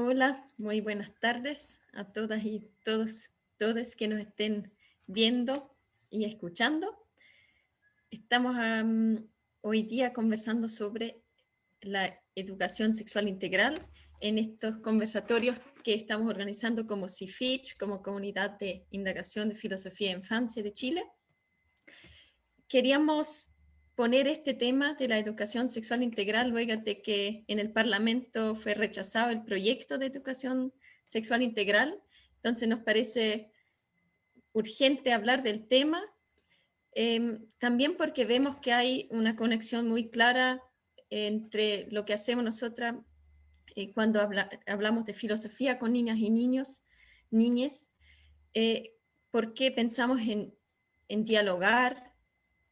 Hola, muy buenas tardes a todas y todos, todos que nos estén viendo y escuchando. Estamos hoy día conversando sobre la educación sexual integral en estos conversatorios que estamos organizando como CIFICH, como Comunidad de Indagación de Filosofía e Infancia de Chile. Queríamos poner este tema de la educación sexual integral luego de que en el Parlamento fue rechazado el proyecto de educación sexual integral. Entonces nos parece urgente hablar del tema, em, también porque vemos que hay una conexión muy clara entre lo que hacemos nosotras eh, cuando hablamos de filosofía con niñas y niños, niñes, eh, porque pensamos en, en dialogar,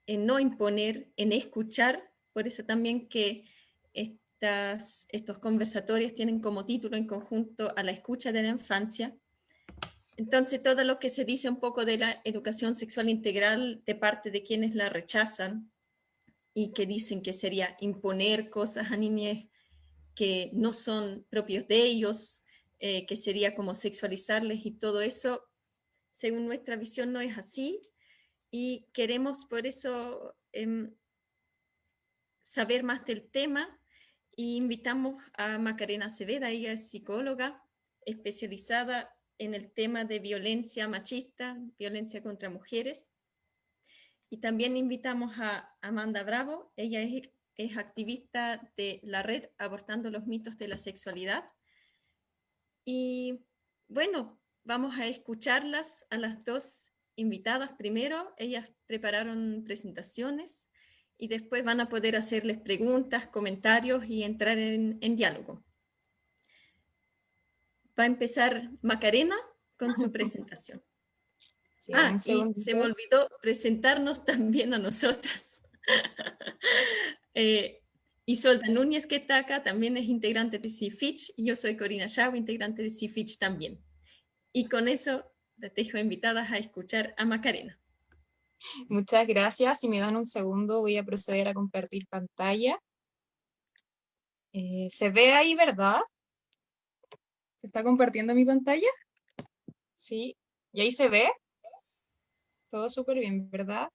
en no imponer, en escuchar, por eso también que estas, estos conversatorios tienen como título en conjunto a la escucha de la infancia. Entonces todo lo que se dice un poco de la educación sexual integral de parte de quienes la rechazan y que dicen que sería imponer cosas a niños que no son propios de ellos, eh, que sería como sexualizarles y todo eso, según nuestra visión no es así, y queremos por eso em, saber más del tema y invitamos a Macarena Acevedo, ella es psicóloga especializada en el tema de violencia machista, violencia contra mujeres. Y también invitamos a Amanda Bravo, ella es, es activista de la red Abortando los mitos de la sexualidad. Y bueno, vamos a escucharlas a las dos invitadas primero, ellas prepararon presentaciones y después van a poder hacerles preguntas, comentarios y entrar en, diálogo. Va a empezar Macarena con su presentación. ah, y se me olvidó presentarnos también a nosotras. eh, Isolda Núñez, que está acá, también es integrante de CIFICH, y yo soy Corina Chau, integrante de CIFICH también. Y con eso te dejo invitadas a escuchar a Macarena. Muchas gracias. Si me dan un segundo, voy a proceder a compartir pantalla. Eh, ¿Se ve ahí, verdad? ¿Se está compartiendo mi pantalla? Sí. ¿Y ahí se ve? Todo súper bien, ¿verdad?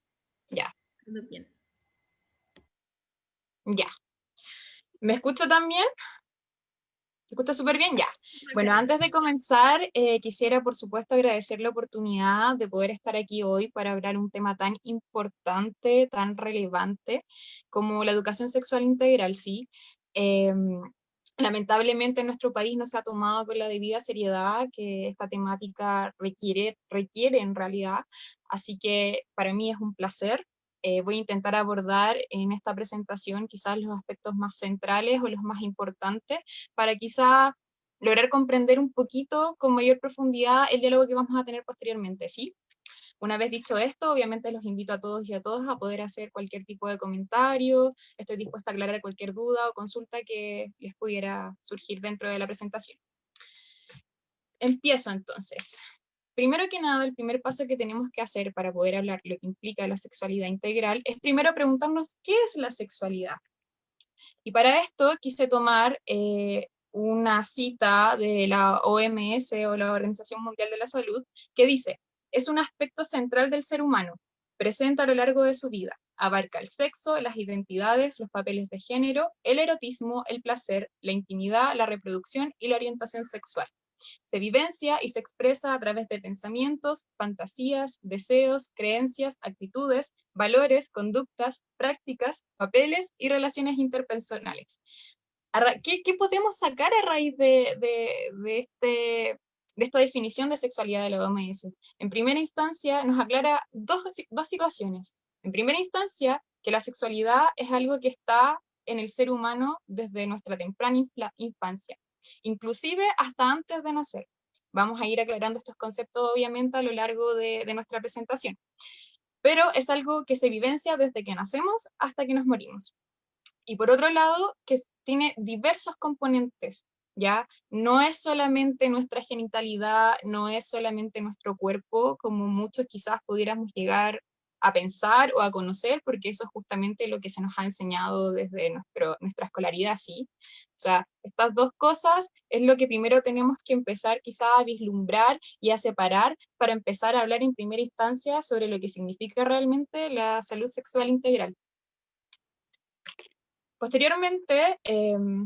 Ya. Todo bien. Ya. ¿Me escucho también? ¿Se escucha súper bien? Ya. Bueno, antes de comenzar, eh, quisiera por supuesto agradecer la oportunidad de poder estar aquí hoy para hablar un tema tan importante, tan relevante como la educación sexual integral, ¿sí? Em, lamentablemente en nuestro país no se ha tomado con la debida seriedad que esta temática requiere, requiere en realidad, así que para mí es un placer eh, voy a intentar abordar en esta presentación quizás los aspectos más centrales o los más importantes para quizás lograr comprender un poquito con mayor profundidad el diálogo que vamos a tener posteriormente, ¿sí? Una vez dicho esto, obviamente los invito a todos y a todas a poder hacer cualquier tipo de comentario, estoy dispuesta a aclarar cualquier duda o consulta que les pudiera surgir dentro de la presentación. Empiezo entonces. Primero que nada, el primer paso que tenemos que hacer para poder hablar lo que implica la sexualidad integral es primero preguntarnos qué es la sexualidad. Y para esto quise tomar eh, una cita de la OMS o la Organización Mundial de la Salud que dice, es un aspecto central del ser humano, presente a lo largo de su vida, abarca el sexo, las identidades, los papeles de género, el erotismo, el placer, la intimidad, la reproducción y la orientación sexual. Se vivencia y se expresa a través de pensamientos, fantasías, deseos, creencias, actitudes, valores, conductas, prácticas, papeles y relaciones interpersonales. ¿Qué, podemos sacar a raíz de, este, de esta definición de sexualidad de la OMS? En primera instancia, nos aclara dos, dos situaciones. En primera instancia, que la sexualidad es algo que está en el ser humano desde nuestra temprana infancia inclusive hasta antes de nacer. Vamos a ir aclarando estos conceptos obviamente a lo largo de, nuestra presentación. Pero es algo que se vivencia desde que nacemos hasta que nos morimos. Y por otro lado, que tiene diversos componentes, ¿ya? No es solamente nuestra genitalidad, no es solamente nuestro cuerpo, como muchos quizás pudiéramos llegar a pensar o a conocer, porque eso es justamente lo que se nos ha enseñado desde nuestra escolaridad, ¿sí? Sea, estas dos cosas es lo que primero tenemos que empezar quizá a vislumbrar y a separar para empezar a hablar en primera instancia sobre lo que significa realmente la salud sexual integral. Posteriormente, em,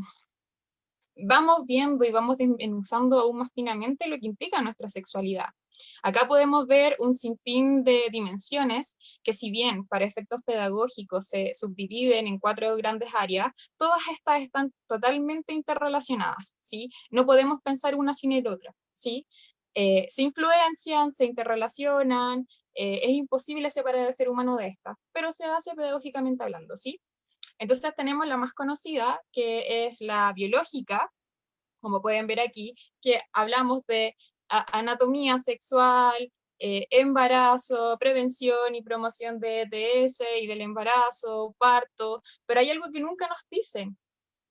vamos viendo y vamos usando aún más finamente lo que implica nuestra sexualidad. Acá podemos ver un sinfín de dimensiones que si bien para efectos pedagógicos se subdividen en cuatro grandes áreas, todas estas están totalmente interrelacionadas, ¿sí? No podemos pensar una sin el otra, ¿sí? Eh, se influencian, se interrelacionan, eh, es imposible separar al ser humano de estas, pero se hace pedagógicamente hablando, ¿sí? Entonces tenemos la más conocida, que es la biológica, como pueden ver aquí, que hablamos de anatomía sexual, eh, embarazo, prevención y promoción de ETS y del embarazo, parto, pero hay algo que nunca nos dicen,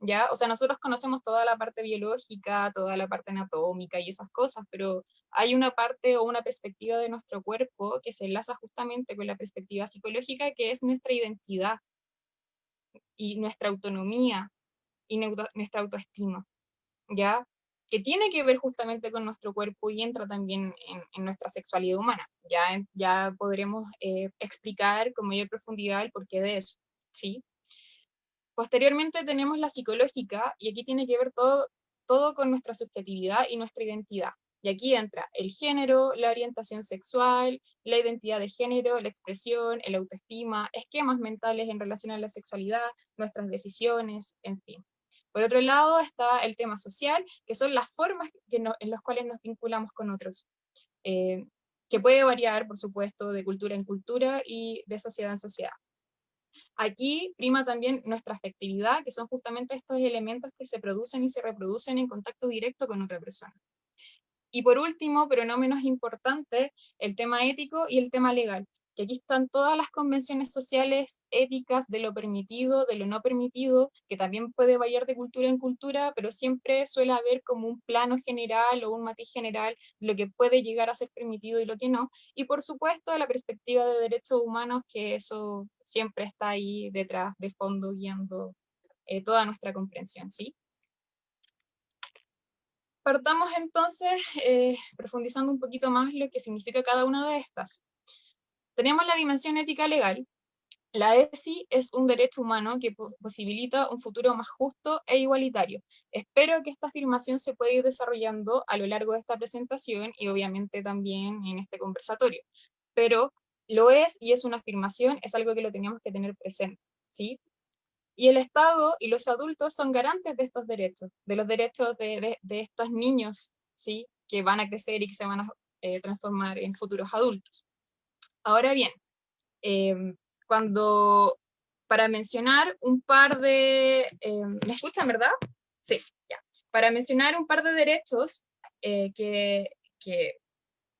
¿ya? O sea, nosotros conocemos toda la parte biológica, toda la parte anatómica y esas cosas, pero hay una parte o una perspectiva de nuestro cuerpo que se enlaza justamente con la perspectiva psicológica, que es nuestra identidad y nuestra autonomía y nuestra autoestima, ¿ya? Que tiene que ver justamente con nuestro cuerpo y entra también en, nuestra sexualidad humana. Ya, ya podremos eh, explicar con mayor profundidad el porqué de eso, ¿sí? Posteriormente tenemos la psicológica, y aquí tiene que ver todo, todo con nuestra subjetividad y nuestra identidad. Y aquí entra el género, la orientación sexual, la identidad de género, la expresión, el autoestima, esquemas mentales en relación a la sexualidad, nuestras decisiones, en fin. Por otro lado está el tema social, que son las formas en las cuales nos vinculamos con otros, eh, que puede variar, por supuesto, de cultura en cultura y de sociedad en sociedad. Aquí prima también nuestra afectividad, que son justamente estos elementos que se producen y se reproducen en contacto directo con otra persona. Y por último, pero no menos importante, el tema ético y el tema legal, que aquí están todas las convenciones sociales éticas de lo permitido, de lo no permitido, que también puede variar de cultura en cultura, pero siempre suele haber como un plano general o un matiz general de lo que puede llegar a ser permitido y lo que no. Y por supuesto la perspectiva de derechos humanos, que eso siempre está ahí detrás, de fondo, guiando eh, toda nuestra comprensión, ¿sí? Partamos entonces eh, profundizando un poquito más lo que significa cada una de estas. Tenemos la dimensión ética legal. La ESI es un derecho humano que posibilita un futuro más justo e igualitario. Espero que esta afirmación se pueda ir desarrollando a lo largo de esta presentación y obviamente también en este conversatorio. Pero lo es y es una afirmación, es algo que lo teníamos que tener presente. ¿sí? Y el Estado y los adultos son garantes de estos derechos, de los derechos de, estos niños, ¿sí? que van a crecer y que se van a eh, transformar en futuros adultos. Ahora bien, em, cuando, para mencionar un par de, em, ¿me escuchan, verdad? Sí. Para mencionar un par de derechos eh, que, que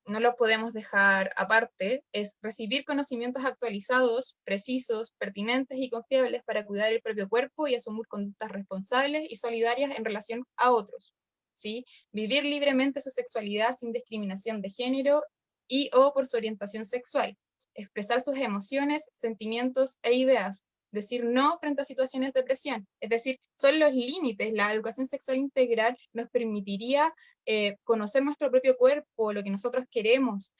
no los podemos dejar aparte, es recibir conocimientos actualizados, precisos, pertinentes y confiables para cuidar el propio cuerpo y asumir conductas responsables y solidarias en relación a otros. ¿sí? Vivir libremente su sexualidad sin discriminación de género y o por su orientación sexual, expresar sus emociones, sentimientos e ideas, decir no frente a situaciones de presión. Es decir, son los límites. La educación sexual integral nos permitiría eh, conocer nuestro propio cuerpo, lo que nosotros queremos,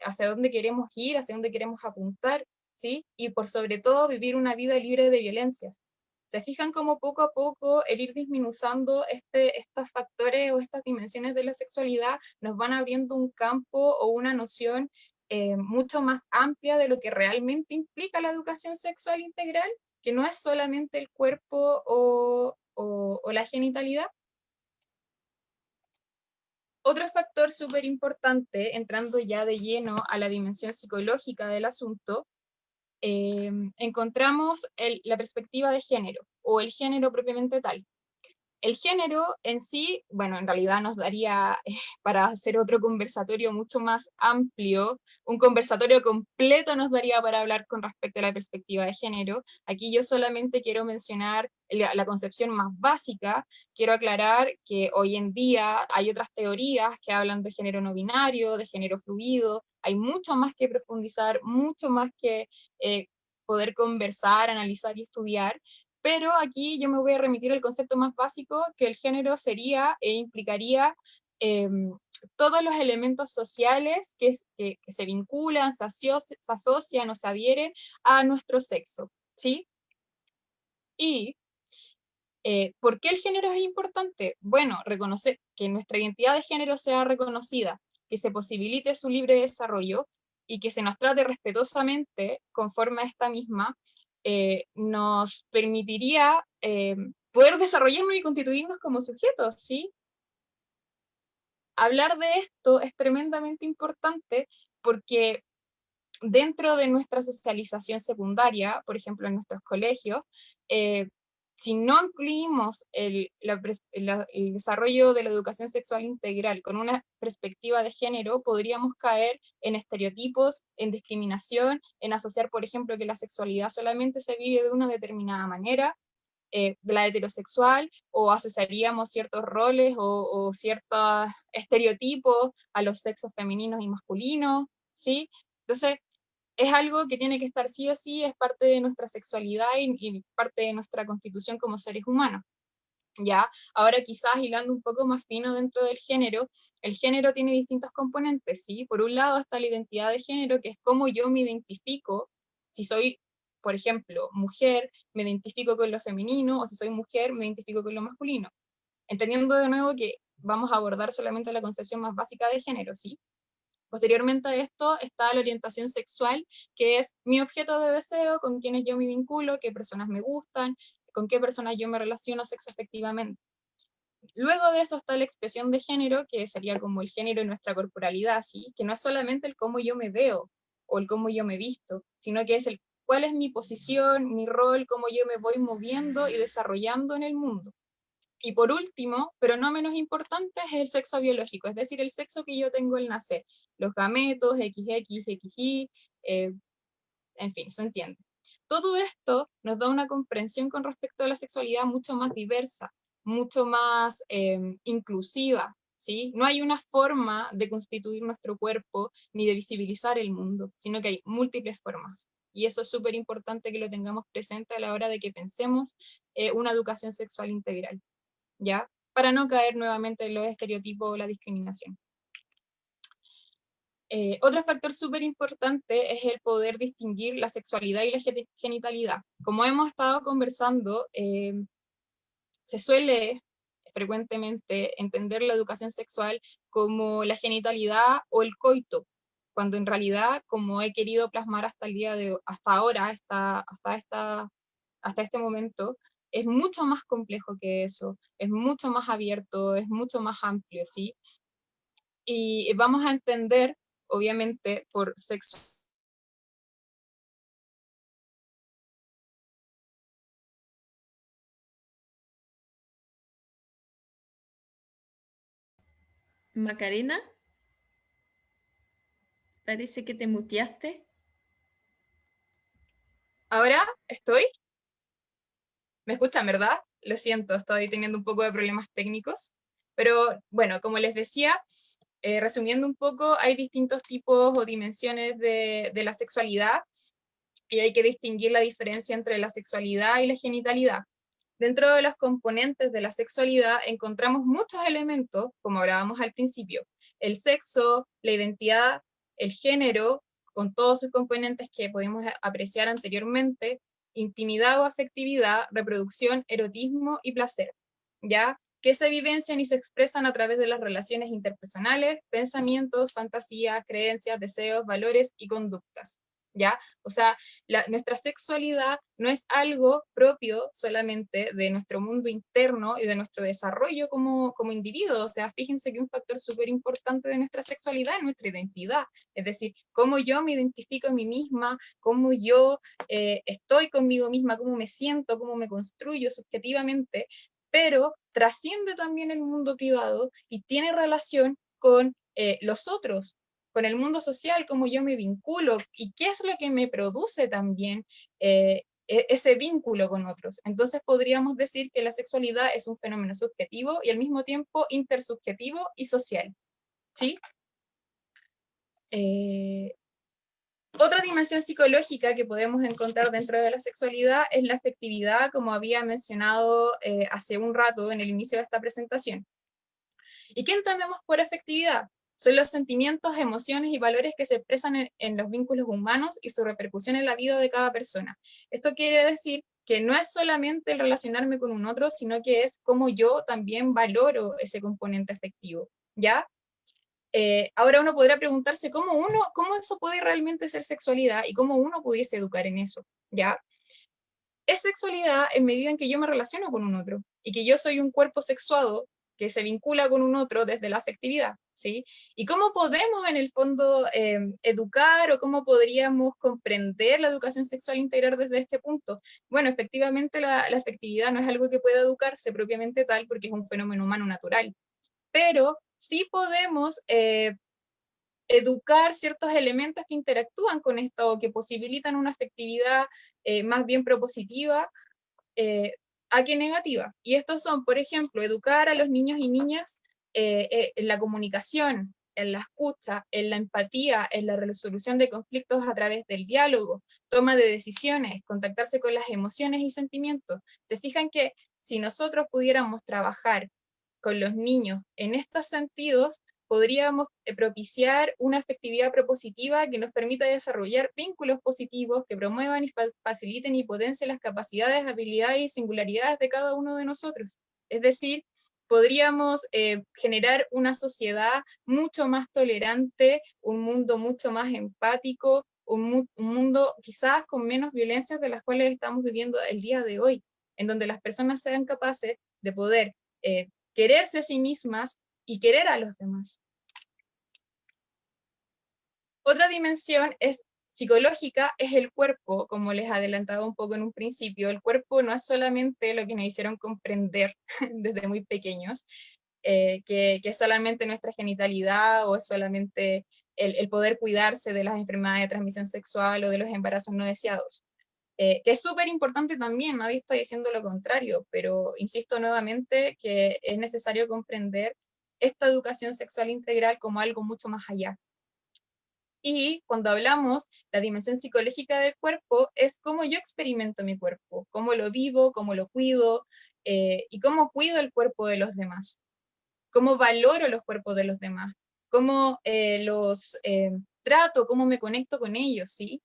hacia dónde queremos ir, hacia dónde queremos apuntar, ¿sí? Y por sobre todo vivir una vida libre de violencias. ¿Se fijan cómo poco a poco el ir disminuyendo este, estos factores o estas dimensiones de la sexualidad nos van abriendo un campo o una noción eh, mucho más amplia de lo que realmente implica la educación sexual integral, que no es solamente el cuerpo o, la genitalidad? Otro factor súper importante, entrando ya de lleno a la dimensión psicológica del asunto, Em, encontramos la perspectiva de género, o el género propiamente tal. El género en sí, bueno, en realidad nos daría eh, para hacer otro conversatorio mucho más amplio, un conversatorio completo nos daría para hablar con respecto a la perspectiva de género. Aquí yo solamente quiero mencionar la, concepción más básica, quiero aclarar que hoy en día hay otras teorías que hablan de género no binario, de género fluido, hay mucho más que profundizar, mucho más que eh, poder conversar, analizar y estudiar, pero aquí yo me voy a remitir al concepto más básico, que el género sería e implicaría em, todos los elementos sociales que, se vinculan, se, asocian o se adhieren a nuestro sexo, ¿sí? Y, eh, ¿por qué el género es importante? Bueno, reconocer que nuestra identidad de género sea reconocida, que se posibilite su libre desarrollo y que se nos trate respetuosamente conforme a esta misma, eh, nos permitiría eh, poder desarrollarnos y constituirnos como sujetos, ¿sí? Hablar de esto es tremendamente importante porque dentro de nuestra socialización secundaria, por ejemplo en nuestros colegios, eh, si no incluimos el, desarrollo de la educación sexual integral con una perspectiva de género, podríamos caer en estereotipos, en discriminación, en asociar, por ejemplo, que la sexualidad solamente se vive de una determinada manera, eh, de la heterosexual, o asociaríamos ciertos roles o, o ciertos estereotipos a los sexos femeninos y masculinos, ¿sí? Entonces, es algo que tiene que estar sí o sí, es parte de nuestra sexualidad y, parte de nuestra constitución como seres humanos. ¿ya? Ahora quizás hilando un poco más fino dentro del género, el género tiene distintos componentes, ¿sí? Por un lado está la identidad de género, que es cómo yo me identifico, si soy, por ejemplo, mujer, me identifico con lo femenino, o si soy mujer, me identifico con lo masculino. Entendiendo de nuevo que vamos a abordar solamente la concepción más básica de género, ¿sí? Posteriormente a esto está la orientación sexual, que es mi objeto de deseo, con quienes yo me vinculo, qué personas me gustan, con qué personas yo me relaciono sexoafectivamente. Luego de eso está la expresión de género, que sería como el género en nuestra corporalidad, ¿sí? que no es solamente el cómo yo me veo o el cómo yo me visto, sino que es el cuál es mi posición, mi rol, cómo yo me voy moviendo y desarrollando en el mundo. Y por último, pero no menos importante, es el sexo biológico, es decir, el sexo que yo tengo al nacer, los gametos, XX, XY, eh, en fin, se entiende. Todo esto nos da una comprensión con respecto a la sexualidad mucho más diversa, mucho más em, inclusiva, ¿sí? No hay una forma de constituir nuestro cuerpo ni de visibilizar el mundo, sino que hay múltiples formas. Y eso es súper importante que lo tengamos presente a la hora de que pensemos eh, una educación sexual integral. Para no caer nuevamente en los estereotipos o la discriminación. Eh, otro factor súper importante es el poder distinguir la sexualidad y la genitalidad. Como hemos estado conversando, eh, se suele frecuentemente entender la educación sexual como la genitalidad o el coito, cuando en realidad, como he querido plasmar hasta el día de hasta ahora, hasta, hasta, esta, hasta este momento, es mucho más complejo que eso, es mucho más abierto, es mucho más amplio, ¿sí? Y vamos a entender, obviamente, por sexo. Macarena, parece que te muteaste. ¿Ahora estoy? ¿Me escuchan, verdad? Lo siento, estoy teniendo un poco de problemas técnicos. Pero bueno, como les decía, eh, resumiendo un poco, hay distintos tipos o dimensiones de, de la sexualidad y hay que distinguir la diferencia entre la sexualidad y la genitalidad. Dentro de los componentes de la sexualidad encontramos muchos elementos, como hablábamos al principio, el sexo, la identidad, el género, con todos sus componentes que podemos apreciar anteriormente, intimidad o afectividad, reproducción, erotismo y placer, ¿ya? Que se vivencian y se expresan a través de las relaciones interpersonales, pensamientos, fantasías, creencias, deseos, valores y conductas. O sea, nuestra sexualidad no es algo propio solamente de nuestro mundo interno y de nuestro desarrollo como, como individuo. O sea, fíjense que un factor súper importante de nuestra sexualidad es nuestra identidad. Es decir, cómo yo me identifico a mí misma, cómo yo eh, estoy conmigo misma, cómo me siento, cómo me construyo subjetivamente, pero trasciende también el mundo privado y tiene relación con eh, los otros, con el mundo social, cómo yo me vinculo y qué es lo que me produce también eh, e, ese vínculo con otros. Entonces podríamos decir que la sexualidad es un fenómeno subjetivo y al mismo tiempo intersubjetivo y social. ¿Sí? Eh, otra dimensión psicológica que podemos encontrar dentro de la sexualidad es la afectividad, como había mencionado eh, hace un rato en el inicio de esta presentación. ¿Y qué entendemos por afectividad? Son los sentimientos, emociones y valores que se expresan en, los vínculos humanos y su repercusión en la vida de cada persona. Esto quiere decir que no es solamente el relacionarme con un otro, sino que es cómo yo también valoro ese componente afectivo, ¿ya? Eh, ahora uno podrá preguntarse cómo uno, cómo eso puede realmente ser sexualidad y cómo uno pudiese educar en eso, ¿ya? Es sexualidad en medida en que yo me relaciono con un otro y que yo soy un cuerpo sexuado que se vincula con un otro desde la afectividad, Y cómo podemos en el fondo em, educar o cómo podríamos comprender la educación sexual integral desde este punto. Bueno, efectivamente la, la afectividad no es algo que pueda educarse propiamente tal porque es un fenómeno humano natural, pero sí podemos eh, educar ciertos elementos que interactúan con esto, o que posibilitan una afectividad eh, más bien propositiva eh, a que negativa. Y estos son, por ejemplo, educar a los niños y niñas en la comunicación, en la escucha, en la empatía, en la resolución de conflictos a través del diálogo, toma de decisiones, contactarse con las emociones y sentimientos. Se fijan que si nosotros pudiéramos trabajar con los niños en estos sentidos, podríamos eh, propiciar una efectividad propositiva que nos permita desarrollar vínculos positivos que promuevan y faciliten y potencien las capacidades, habilidades y singularidades de cada uno de nosotros. Es decir, podríamos eh, generar una sociedad mucho más tolerante, un mundo mucho más empático, un, mundo quizás con menos violencias de las cuales estamos viviendo el día de hoy, en donde las personas sean capaces de poder eh, quererse a sí mismas y querer a los demás. Otra dimensión es psicológica es el cuerpo, como les adelantaba un poco en un principio. El cuerpo no es solamente lo que nos hicieron comprender desde muy pequeños, eh, que, es solamente nuestra genitalidad o es solamente el, poder cuidarse de las enfermedades de transmisión sexual o de los embarazos no deseados. Eh, que es súper importante también, nadie está diciendo lo contrario, pero insisto nuevamente que es necesario comprender esta educación sexual integral como algo mucho más allá. Y cuando hablamos, la dimensión psicológica del cuerpo es cómo yo experimento mi cuerpo, cómo lo vivo, cómo lo cuido eh, y cómo cuido el cuerpo de los demás, cómo valoro los cuerpos de los demás, cómo eh, los trato, cómo me conecto con ellos, ¿sí?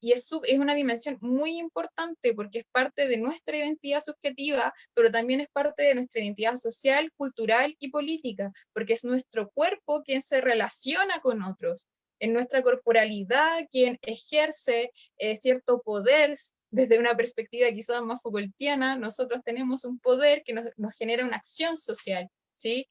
y es, es una dimensión muy importante porque es parte de nuestra identidad subjetiva, pero también es parte de nuestra identidad social, cultural y política, porque es nuestro cuerpo quien se relaciona con otros, en nuestra corporalidad quien ejerce eh, cierto poder desde una perspectiva quizás más Foucaultiana, nosotros tenemos un poder que nos, genera una acción social, ¿sí?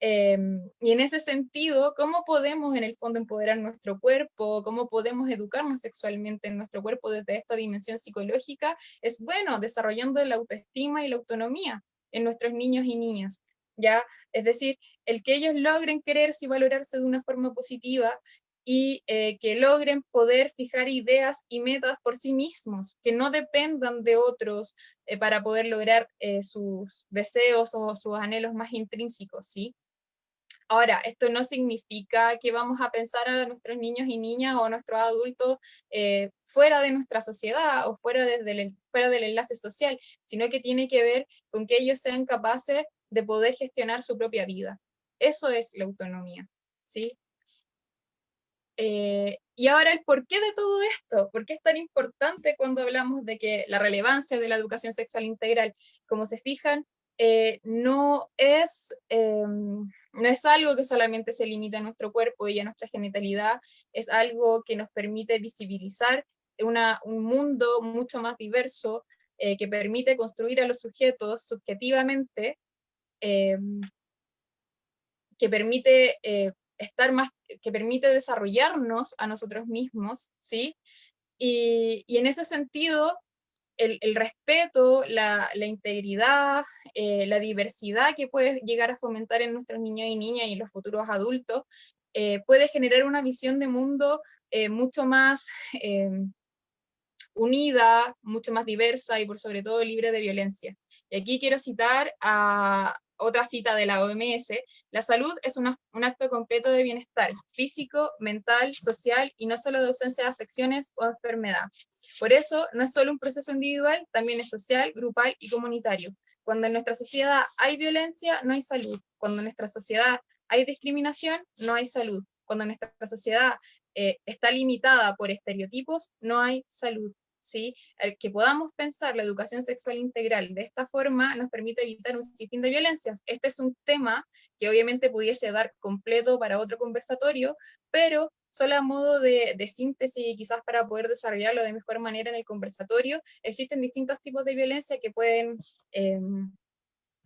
Em, y en ese sentido, ¿cómo podemos en el fondo empoderar nuestro cuerpo? ¿Cómo podemos educarnos sexualmente en nuestro cuerpo desde esta dimensión psicológica? Es bueno, desarrollando la autoestima y la autonomía en nuestros niños y niñas. ¿ya? Es decir, el que ellos logren quererse y valorarse de una forma positiva y eh, que logren poder fijar ideas y metas por sí mismos, que no dependan de otros eh, para poder lograr eh, sus deseos o sus anhelos más intrínsecos, ¿sí? Ahora, esto no significa que vamos a pensar a nuestros niños y niñas o a nuestros adultos fuera de nuestra sociedad o fuera, desde fuera del enlace social, sino que tiene que ver con que ellos sean capaces de poder gestionar su propia vida. Eso es la autonomía, ¿sí? Eh, y ahora el porqué de todo esto, ¿por qué es tan importante cuando hablamos de que la relevancia de la educación sexual integral? Como se fijan, eh, no, es, em, no es algo que solamente se limita a nuestro cuerpo y a nuestra genitalidad, es algo que nos permite visibilizar un mundo mucho más diverso, eh, que permite construir a los sujetos subjetivamente, em, que permite eh, estar más, que permite desarrollarnos a nosotros mismos, ¿sí? Y, en ese sentido, el, respeto, la, integridad, eh, la diversidad que puede llegar a fomentar en nuestros niños y niñas y los futuros adultos, eh, puede generar una visión de mundo eh, mucho más unida, mucho más diversa y por sobre todo libre de violencia. Y aquí quiero citar a, otra cita de la OMS, la salud es un acto completo de bienestar físico, mental, social y no solo de ausencia de afecciones o enfermedad. Por eso, no es solo un proceso individual, también es social, grupal y comunitario. Cuando en nuestra sociedad hay violencia, no hay salud. Cuando en nuestra sociedad hay discriminación, no hay salud. Cuando nuestra sociedad eh, está limitada por estereotipos, no hay salud. ¿Sí? El que podamos pensar la educación sexual integral de esta forma nos permite evitar un sinfín de violencias. Este es un tema que obviamente pudiese dar completo para otro conversatorio, pero solo a modo de, síntesis y quizás para poder desarrollarlo de mejor manera en el conversatorio, existen distintos tipos de violencia que pueden em,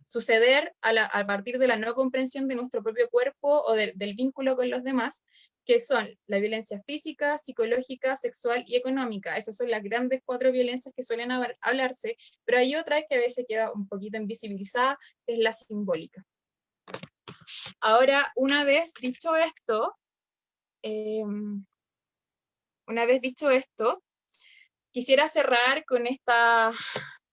suceder a, partir de la no comprensión de nuestro propio cuerpo o del vínculo con los demás, que son la violencia física, psicológica, sexual y económica. Esas son las grandes cuatro violencias que suelen hablarse, pero hay otra que a veces queda un poquito invisibilizada, que es la simbólica. Ahora, una vez dicho esto, em, una vez dicho esto, quisiera cerrar con esta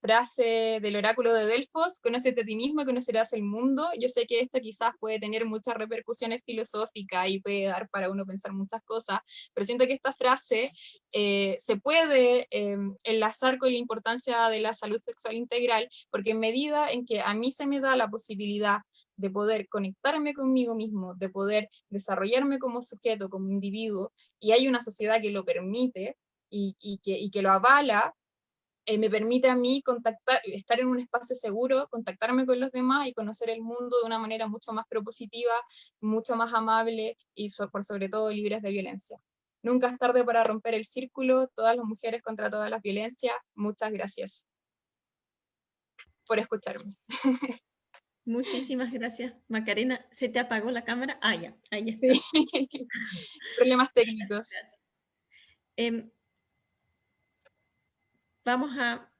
frase del oráculo de Delfos, conócete a ti mismo, conocerás el mundo. Yo sé que esto quizás puede tener muchas repercusiones filosóficas y puede dar para uno pensar muchas cosas, pero siento que esta frase eh, se puede em, enlazar con la importancia de la salud sexual integral, porque en medida en que a mí se me da la posibilidad de poder conectarme conmigo mismo, de poder desarrollarme como sujeto, como individuo, y hay una sociedad que lo permite y, que, y que lo avala, eh, me permite a mí contactar, estar en un espacio seguro, contactarme con los demás y conocer el mundo de una manera mucho más propositiva, mucho más amable y por sobre todo libres de violencia. Nunca es tarde para romper el círculo, todas las mujeres contra todas las violencias. Muchas gracias por escucharme. Muchísimas gracias, Macarena. ¿Se te apagó la cámara? Ah, ya, ahí está. Problemas técnicos. Em, Vamos a,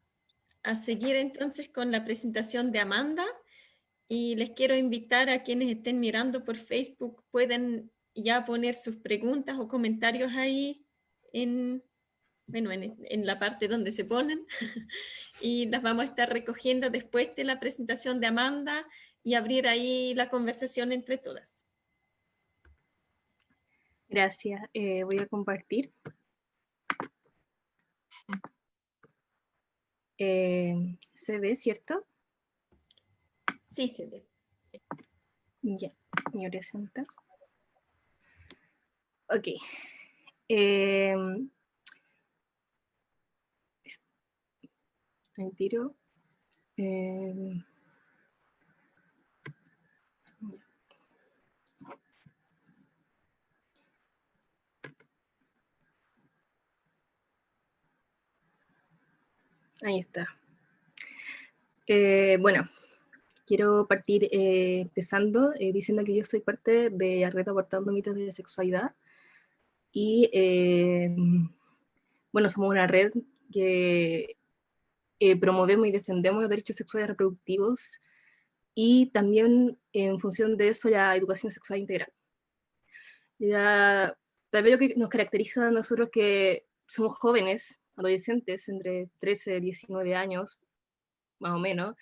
seguir entonces con la presentación de Amanda y les quiero invitar a quienes estén mirando por Facebook, pueden ya poner sus preguntas o comentarios ahí en, bueno, en, la parte donde se ponen y las vamos a estar recogiendo después de la presentación de Amanda y abrir ahí la conversación entre todas. Gracias. Eh, voy a compartir. Eh, ¿Se ve, cierto? Sí, se ve. Ya, me presenta. Ok. Eh, tiro. Eh, Ahí está. Eh, bueno, quiero partir eh, empezando eh, diciendo que yo soy parte de la red Aportando Mitos de Sexualidad y bueno, somos una red que promovemos y defendemos los derechos sexuales reproductivos y también en función de eso la educación sexual integral. Ya, tal vez lo que nos caracteriza a nosotros que somos jóvenes, adolescentes entre 13 y 19 años, más o menos,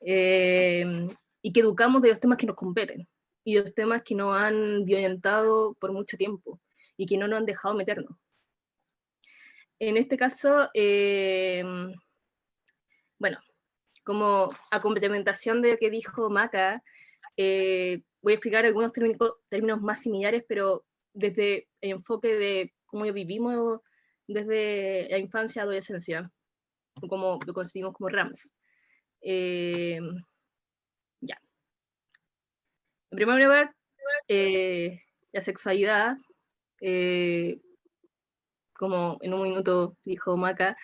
eh, y que educamos de los temas que nos competen, y los temas que nos han violentado por mucho tiempo, y que no nos han dejado meternos. En este caso, eh, bueno, como a complementación de lo que dijo Maca, eh, voy a explicar algunos términos, términos más similares, pero desde el enfoque de cómo vivimos desde la infancia adolescencia, como lo concebimos como RAMS. Eh, ya. En primer lugar, eh, la sexualidad, eh, como en un minuto dijo Maca,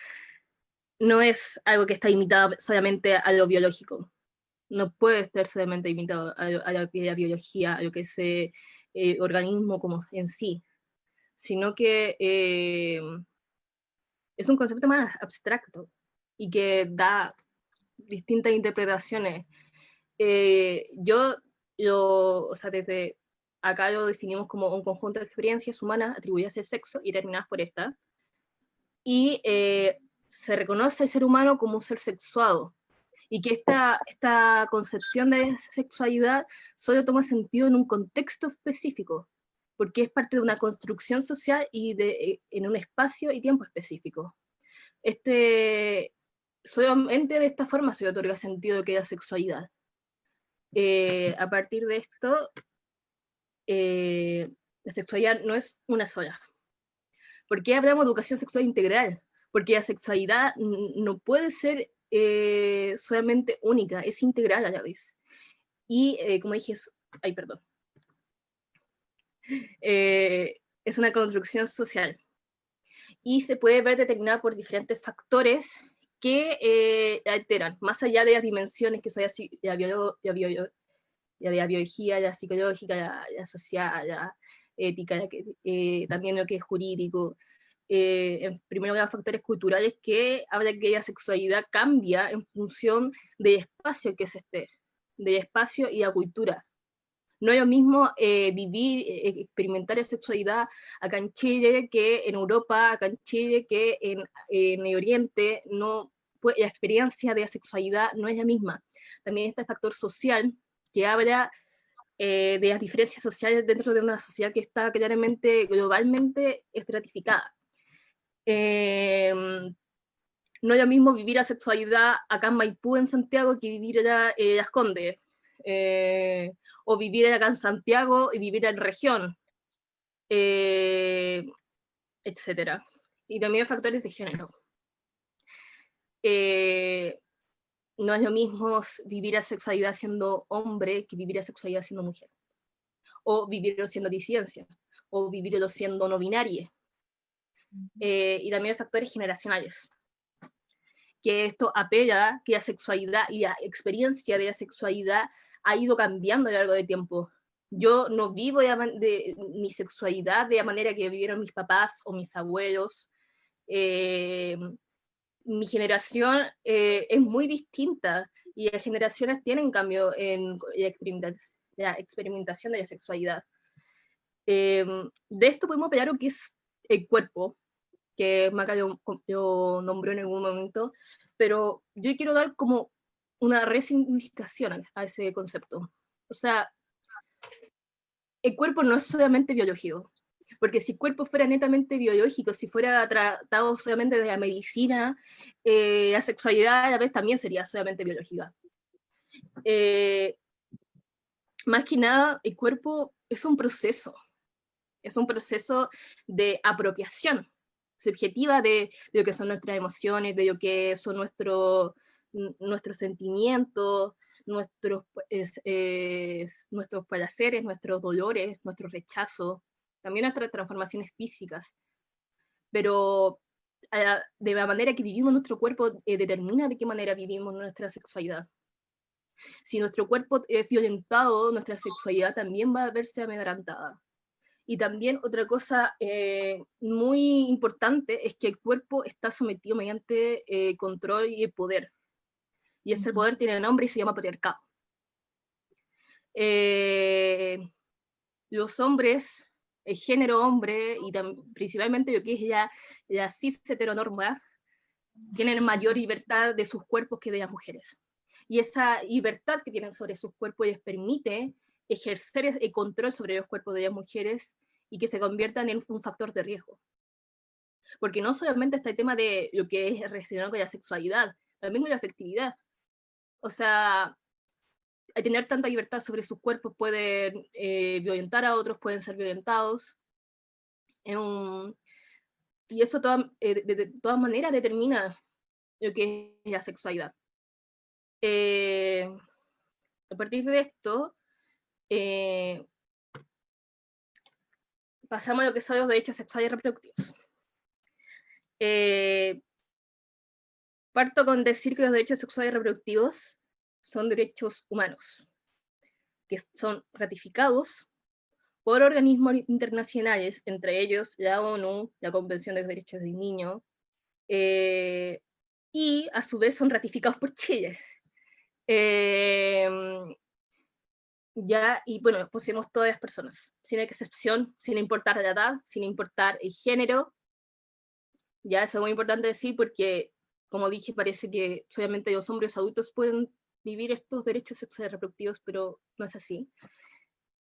no es algo que está imitado solamente a lo biológico. No puede estar solamente imitado a, a, la, biología, a lo que es el organismo como en sí, sino que es un concepto más abstracto y que da distintas interpretaciones. Eh, yo, yo, o sea, desde acá lo definimos como un conjunto de experiencias humanas atribuidas al sexo y determinadas por esta, y eh, se reconoce al ser humano como un ser sexuado, y que esta, esta concepción de sexualidad solo toma sentido en un contexto específico, porque es parte de una construcción social y de, eh, en un espacio y tiempo específico. Este, solamente de esta forma se otorga sentido que haya sexualidad. Eh, a partir de esto, eh, la sexualidad no es una sola. ¿Por qué hablamos de educación sexual integral? Porque la sexualidad no puede ser solamente única, es integral a la vez. Y como dije, ay, perdón. Es una construcción social. Y se puede ver determinada por diferentes factores que eh, alteran, más allá de las dimensiones que son la, bio, la, bio, la, biología, la psicológica, la, social, la ética, eh, también lo que es jurídico. Eh, primero los factores culturales que habla que la sexualidad cambia en función del espacio que se esté, del espacio y la cultura. No es lo mismo eh, vivir, experimentar la sexualidad acá en Chile que en Europa, acá en Chile que en, el Oriente, no, pues, la experiencia de la sexualidad no es la misma. También está el factor social, que habla eh, de las diferencias sociales dentro de una sociedad que está claramente, globalmente estratificada. Em, no es lo mismo vivir la sexualidad acá en Maipú, en Santiago, que vivir allá en Condes, eh, o vivir acá en Santiago y vivir en región, eh, etc. Y también factores de género. Eh, no es lo mismo vivir a sexualidad siendo hombre que vivir a sexualidad siendo mujer. O vivirlo siendo disidencia, o vivirlo siendo no binaria. Eh, y también factores generacionales. Que esto apela que la sexualidad y la experiencia de la sexualidad ha ido cambiando a lo largo del tiempo. Yo no vivo de, mi sexualidad de la manera que vivieron mis papás o mis abuelos. Eh, mi generación eh, es muy distinta y las generaciones tienen cambio en la experimentación de la sexualidad. Em, de esto podemos ver lo que es el cuerpo, que Maca lo, nombró en algún momento, pero yo quiero dar como una resignificación a ese concepto. O sea, el cuerpo no es solamente biológico, porque si el cuerpo fuera netamente biológico, si fuera tratado solamente de la medicina, eh, la sexualidad a la vez también sería solamente biológica. Eh, más que nada, el cuerpo es un proceso, es un proceso de apropiación subjetiva de, lo que son nuestras emociones, de lo que son nuestros sentimientos, nuestros, nuestros placeres, nuestros dolores, nuestros rechazos, también nuestras transformaciones físicas, pero de la manera que vivimos nuestro cuerpo eh, determina de qué manera vivimos nuestra sexualidad. Si nuestro cuerpo es violentado, nuestra sexualidad también va a verse amedrantada. Y también otra cosa eh, muy importante es que el cuerpo está sometido mediante eh, control y poder. Y ese poder tiene nombre y se llama patriarcado. los hombres el género hombre y principalmente lo que es ya la cis heteronorma, tienen mayor libertad de sus cuerpos que de las mujeres. Y esa libertad que tienen sobre sus cuerpos les permite ejercer el control sobre los cuerpos de las mujeres y que se conviertan en un factor de riesgo. Porque no solamente está el tema de lo que es relacionado con la sexualidad, también con la afectividad. O sea, tener tanta libertad sobre sus cuerpos pueden eh, violentar a otros, pueden ser violentados. y eso eh, de, todas maneras determina lo que es la sexualidad. Eh, a partir de esto, pasamos a lo que son los derechos sexuales y reproductivos. Parto con decir que los derechos sexuales y reproductivos son derechos humanos, que son ratificados por organismos internacionales, entre ellos la ONU, la Convención de los Derechos del Niño, eh, y a su vez son ratificados por Chile. Eh, ya, y bueno, pusimos todas las personas, sin excepción, sin importar la edad, sin importar el género. Ya, eso es muy importante decir porque, como dije, parece que solamente los hombres adultos pueden vivir estos derechos sexuales reproductivos, pero no es así.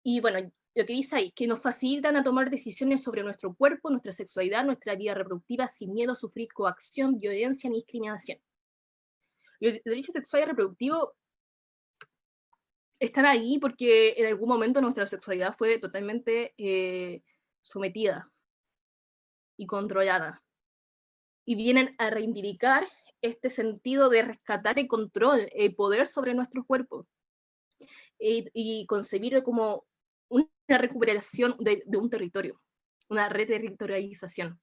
Y bueno, lo que dice ahí, que nos facilitan a tomar decisiones sobre nuestro cuerpo, nuestra sexualidad, nuestra vida reproductiva, sin miedo a sufrir coacción, violencia ni discriminación. Los derechos sexuales reproductivos están ahí porque en algún momento nuestra sexualidad fue totalmente eh, sometida y controlada. Y vienen a reivindicar este sentido de rescatar el control, el poder sobre nuestro cuerpo y, y concebir como una recuperación de, un territorio, una reterritorialización.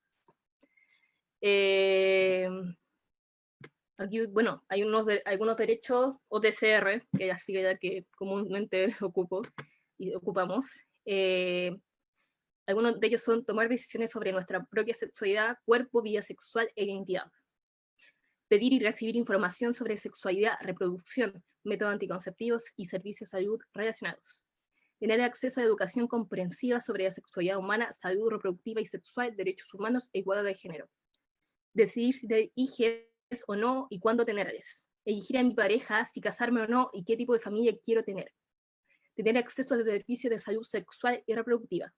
Eh, aquí, bueno, hay unos algunos derechos OTCR, que sigue ya que comúnmente ocupo y ocupamos. Eh, algunos de ellos son tomar decisiones sobre nuestra propia sexualidad, cuerpo, vida sexual e identidad. Pedir y recibir información sobre sexualidad, reproducción, métodos anticonceptivos y servicios de salud relacionados tener acceso a educación comprensiva sobre la sexualidad humana, salud reproductiva y sexual, derechos humanos e igualdad de género. Decidir si te hijes o no y cuándo tenerles. Elegir a mi pareja, si casarme o no y qué tipo de familia quiero tener. Tener acceso a servicios de salud sexual y reproductiva.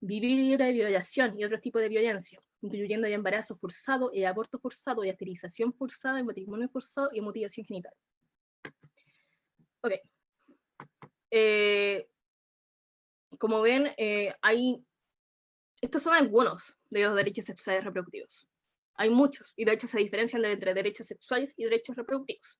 Vivir libre de violación y otros tipos de violencia, incluyendo el embarazo forzado, el aborto forzado, la esterilización forzada, el matrimonio forzado y mutilación genital. Ok, eh, como ven, eh, hay, estos son algunos de los derechos sexuales reproductivos. Hay muchos, y de hecho se diferencian entre derechos sexuales y derechos reproductivos.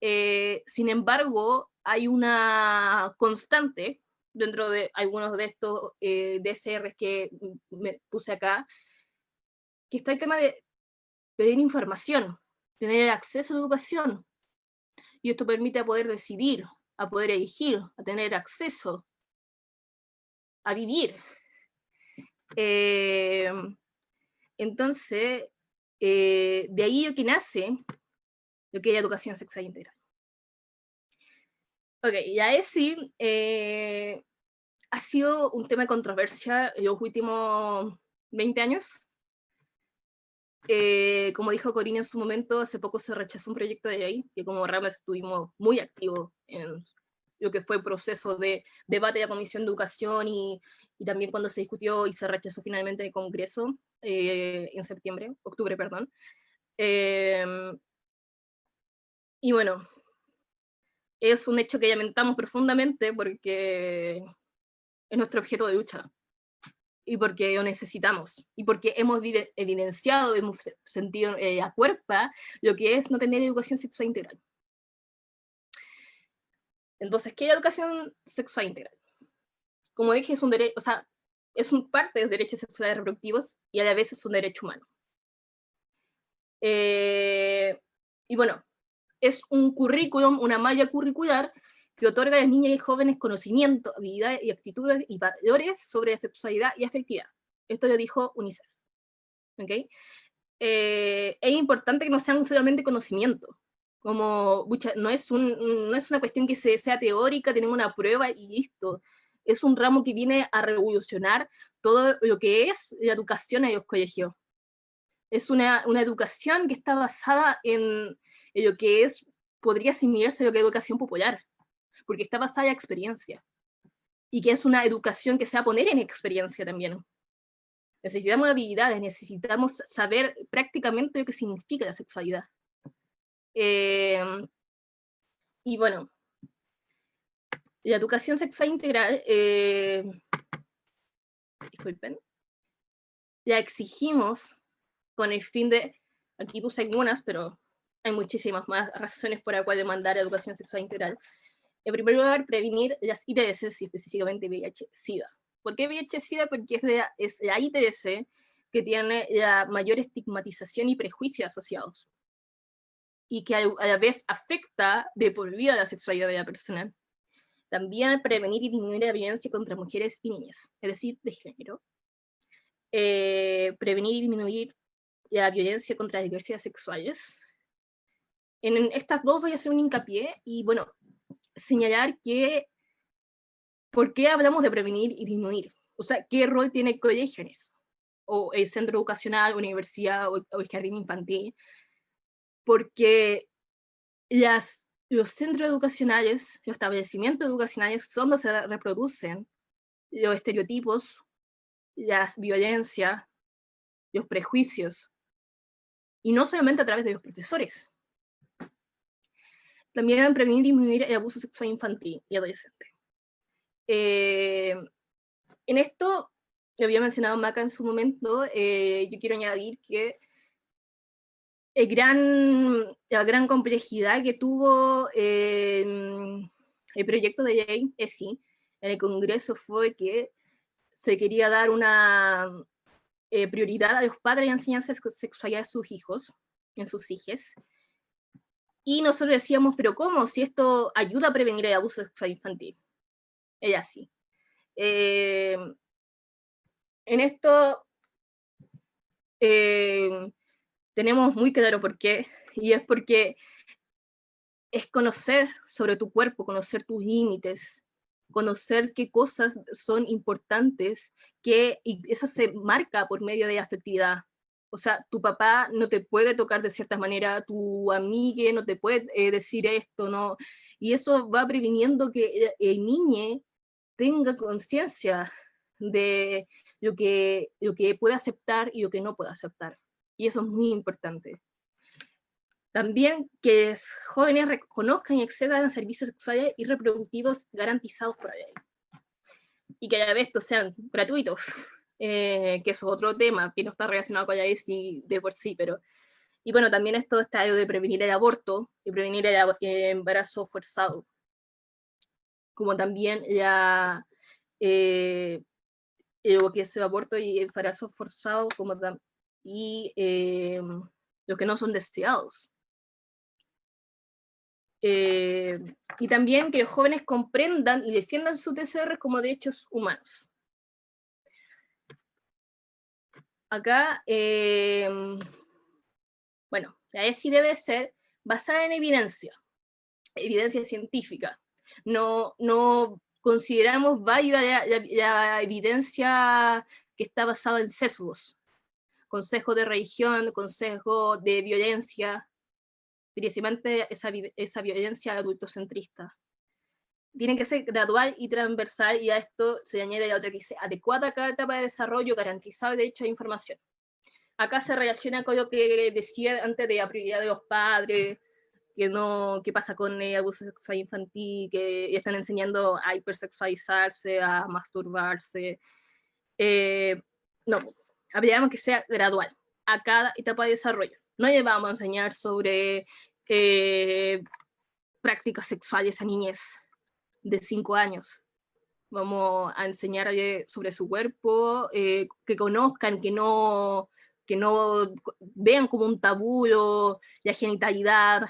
Eh, sin embargo, hay una constante dentro de algunos de estos DSRs que me puse acá, que está el tema de pedir información, tener acceso a la educación, y esto permite poder decidir a poder elegir, a tener acceso, a vivir. Eh, entonces, eh, de ahí lo que nace lo que es educación sexual integral. Ok, ya es sí, eh, ha sido un tema de controversia en los últimos 20 años. como dijo Corina en su momento, hace poco se rechazó un proyecto de ley, que como Ramas estuvimos muy activos en lo que fue el proceso de debate de la Comisión de Educación y, y, también cuando se discutió y se rechazó finalmente el Congreso eh, en septiembre, octubre, perdón. Eh, y bueno, es un hecho que lamentamos profundamente porque es nuestro objeto de lucha y porque lo necesitamos, y porque hemos evidenciado, hemos sentido eh, a cuerpa lo que es no tener educación sexual integral. Entonces, ¿qué es educación sexual integral? Como dije, es un derecho, o sea, es un parte de los derechos sexuales reproductivos y a la vez es un derecho humano. Eh, y bueno, es un currículum, una malla curricular que otorga a las niñas y jóvenes conocimiento, habilidades y actitudes y valores sobre sexualidad y afectividad. Esto lo dijo UNICEF. ¿Okay? Eh, es importante que no sean solamente conocimiento, como, no es, un, no es una cuestión que sea teórica, tenemos una prueba y listo. Es un ramo que viene a revolucionar todo lo que es la educación en los colegios. Es una, una educación que está basada en, en, lo que es, podría asimilarse a lo que es educación popular, porque está basada en experiencia. Y que es una educación que se va a poner en experiencia también. Necesitamos habilidades, necesitamos saber prácticamente lo que significa la sexualidad. Em, y bueno, la educación sexual integral, eh, disculpen, la exigimos con el fin de, aquí puse algunas, pero hay muchísimas más razones por las cuales demandar educación sexual integral. En primer lugar, prevenir las ITS, y específicamente VIH-Sida. ¿Por qué VIH-Sida? Porque es, es la ITS que tiene la mayor estigmatización y prejuicios asociados y que a la vez afecta de por vida la sexualidad de la persona. También prevenir y disminuir la violencia contra mujeres y niñas, es decir, de género. Eh, prevenir y disminuir y a violencia contra las diversidades sexuales. En estas dos voy a hacer un hincapié y, bueno, señalar que, ¿por qué hablamos de prevenir y disminuir? O sea, ¿qué rol tiene el colegio en eso? O el centro educacional, universidad o, el jardín infantil. Porque las, los centros educacionales, los establecimientos educacionales son donde se reproducen los estereotipos, las violencias, los prejuicios, y no solamente a través de los profesores. También prevenir y disminuir el abuso sexual infantil y adolescente. Eh, en esto, lo había mencionado Maca en su momento, eh, yo quiero añadir que el gran, la gran complejidad que tuvo eh, el proyecto de Jane ESI en el Congreso fue que se quería dar una eh, prioridad a los padres y enseñanza sexualidad de sus hijos, en sus hijas. Y nosotros decíamos, pero ¿cómo? Si esto ayuda a prevenir el abuso sexual infantil. Ella sí. Eh, en esto eh, tenemos muy claro por qué, y es porque es conocer sobre tu cuerpo, conocer tus límites, conocer qué cosas son importantes, que, y eso se marca por medio de afectividad. O sea, tu papá no te puede tocar de cierta manera, tu amiga no te puede eh, decir esto, ¿no? Y eso va previniendo que el niño tenga conciencia de lo que, lo que puede aceptar y lo que no puede aceptar. Y eso es muy importante. También que los jóvenes reconozcan y accedan a servicios sexuales y reproductivos garantizados por la ley. Y que a la vez estos sean gratuitos, eh, que es otro tema que no está relacionado con la ley de por sí, pero... Y bueno, también esto está de prevenir el aborto y prevenir el, embarazo forzado. Como también ya eh, lo que es el aborto y el embarazo forzado, como y eh, los que no son deseados. Eh, y también que los jóvenes comprendan y defiendan sus TCR como derechos humanos. Acá, eh, bueno, la ESI debe ser basada en evidencia, evidencia científica. No, no consideramos válida la, evidencia que está basada en sesgos, consejo de religión, consejo de violencia, precisamente esa, esa violencia adultocentrista. Tiene que ser gradual y transversal y a esto se añade la otra que dice adecuada a cada etapa de desarrollo, garantizado el derecho a información. Acá se relaciona con lo que decía antes de la prioridad de los padres, que no, qué pasa con el abuso sexual infantil, que están enseñando a hipersexualizarse, a masturbarse. Eh, no, habríamos que sea gradual a cada etapa de desarrollo. No llevamos a enseñar sobre eh, prácticas sexuales a niñez de 5 años. Vamos a enseñarle sobre su cuerpo, eh, que conozcan, que no, que no vean como un tabú la genitalidad.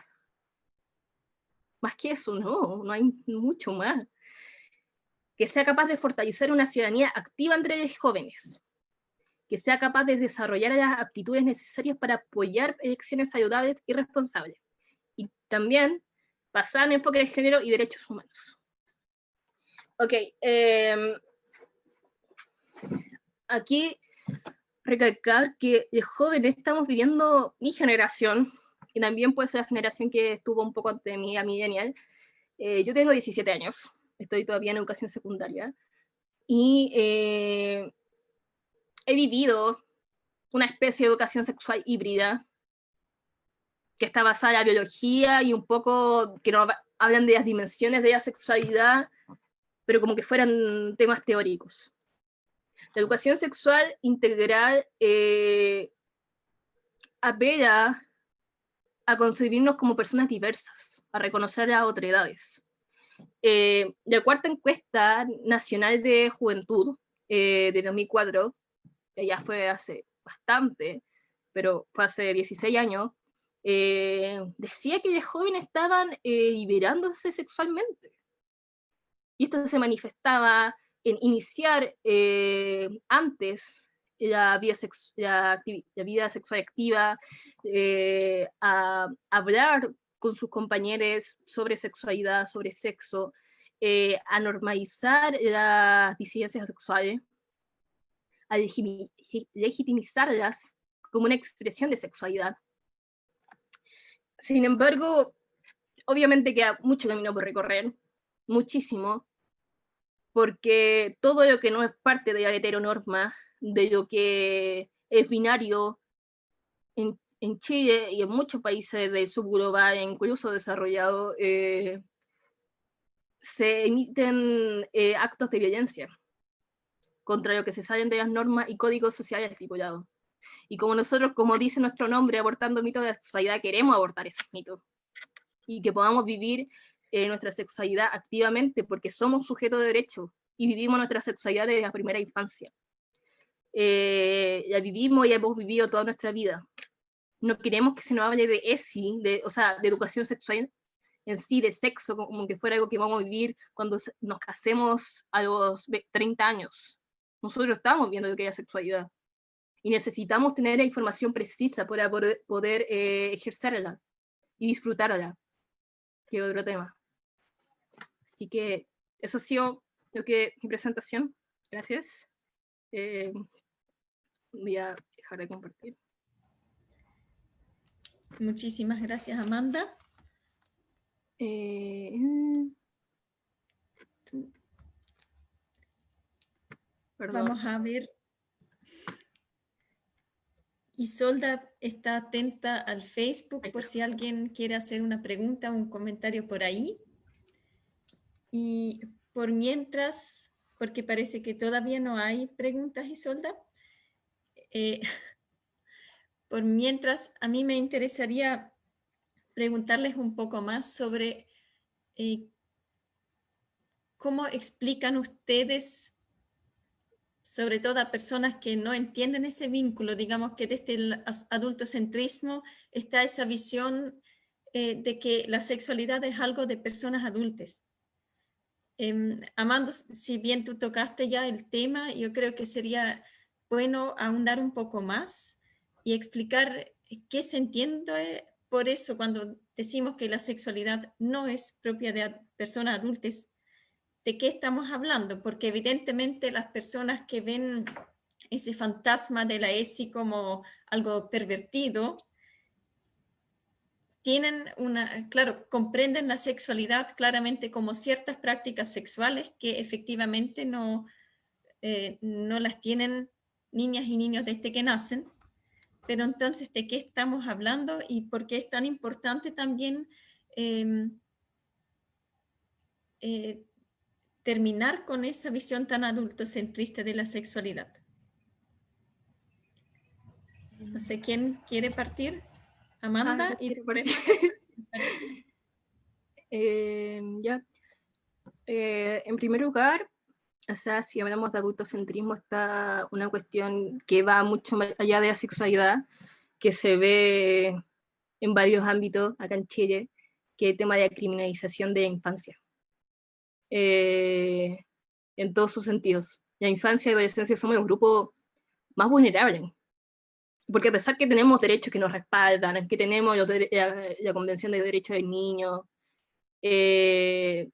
Más que eso, no, no hay mucho más. Que sea capaz de fortalecer una ciudadanía activa entre los jóvenes, que sea capaz de desarrollar las aptitudes necesarias para apoyar elecciones saludables y responsables. Y también basar en enfoque de género y derechos humanos. Ok, em, aquí recalcar que los jóvenes estamos viviendo mi generación, y también puede ser la generación que estuvo un poco antes de mí, a mi genial. Eh, yo tengo 17 años, estoy todavía en educación secundaria, y eh, he vivido una especie de educación sexual híbrida que está basada en la biología y un poco que no hablan de las dimensiones de la sexualidad, pero como que fueran temas teóricos. La educación sexual integral eh, apela a concebirnos como personas diversas, a reconocer las otredades. Eh, la cuarta encuesta nacional de juventud eh, de 2004 ya fue hace bastante, pero fue hace 16 años, eh, decía que los jóvenes estaban eh, liberándose sexualmente. Y esto se manifestaba en iniciar eh, antes la vida, vida sexual activa, eh, a, hablar con sus compañeros sobre sexualidad, sobre sexo, eh, a normalizar las disidencias sexuales, a legitimizarlas como una expresión de sexualidad. Sin embargo, obviamente queda mucho camino por recorrer, muchísimo, porque todo lo que no es parte de la heteronorma, de lo que es binario en, Chile y en muchos países del subglobal, incluso desarrollado, eh, se emiten eh, actos de violencia contra lo que se salen de las normas y códigos sociales estipulados. Y como nosotros, como dice nuestro nombre, abortando mitos de la sexualidad, queremos abortar esos mitos. Y que podamos vivir eh, nuestra sexualidad activamente, porque somos sujetos de derecho y vivimos nuestra sexualidad desde la primera infancia. Eh, la vivimos y hemos vivido toda nuestra vida. No queremos que se nos hable de ESI, de, o sea, de educación sexual en sí, de sexo, como que fuera algo que vamos a vivir cuando nos casemos a los 30 años. Nosotros estamos viendo lo que es sexualidad y necesitamos tener la información precisa para poder, poder eh, ejercerla y disfrutarla, que otro tema. Así que eso ha sido lo que mi presentación. Gracias. Eh, voy a dejar de compartir. Muchísimas gracias, Amanda. Eh, Vamos a ver Isolda está atenta al Facebook por si alguien quiere hacer una pregunta o un comentario por ahí. Y por mientras, porque parece que todavía no hay preguntas, Isolda, eh, por mientras a mí me interesaría preguntarles un poco más sobre eh, cómo explican ustedes sobre todo a personas que no entienden ese vínculo, digamos que desde el adultocentrismo está esa visión eh, de que la sexualidad es algo de personas adultas. Eh, Amando, si bien tú tocaste ya el tema, yo creo que sería bueno ahondar un poco más y explicar qué se entiende por eso cuando decimos que la sexualidad no es propia de personas adultas. De qué estamos hablando, porque evidentemente las personas que ven ese fantasma de la ESI como algo pervertido, tienen una, claro, comprenden la sexualidad claramente como ciertas prácticas sexuales que efectivamente no, eh, no las tienen niñas y niños desde que nacen, pero entonces, ¿de qué estamos hablando y por qué es tan importante también em, eh, terminar con esa visión tan adultocentrista de la sexualidad. No sé quién quiere partir. Amanda ah, y eh, ya. Eh, en primer lugar, o sea, si hablamos de adultocentrismo, está una cuestión que va mucho más allá de la sexualidad, que se ve en varios ámbitos acá en Chile, que es el tema de la criminalización de la infancia. Eh, en todos sus sentidos. La infancia y adolescencia somos un grupo más vulnerable, porque a pesar que tenemos derechos que nos respaldan, que tenemos la, Convención de Derechos del Niño, eh,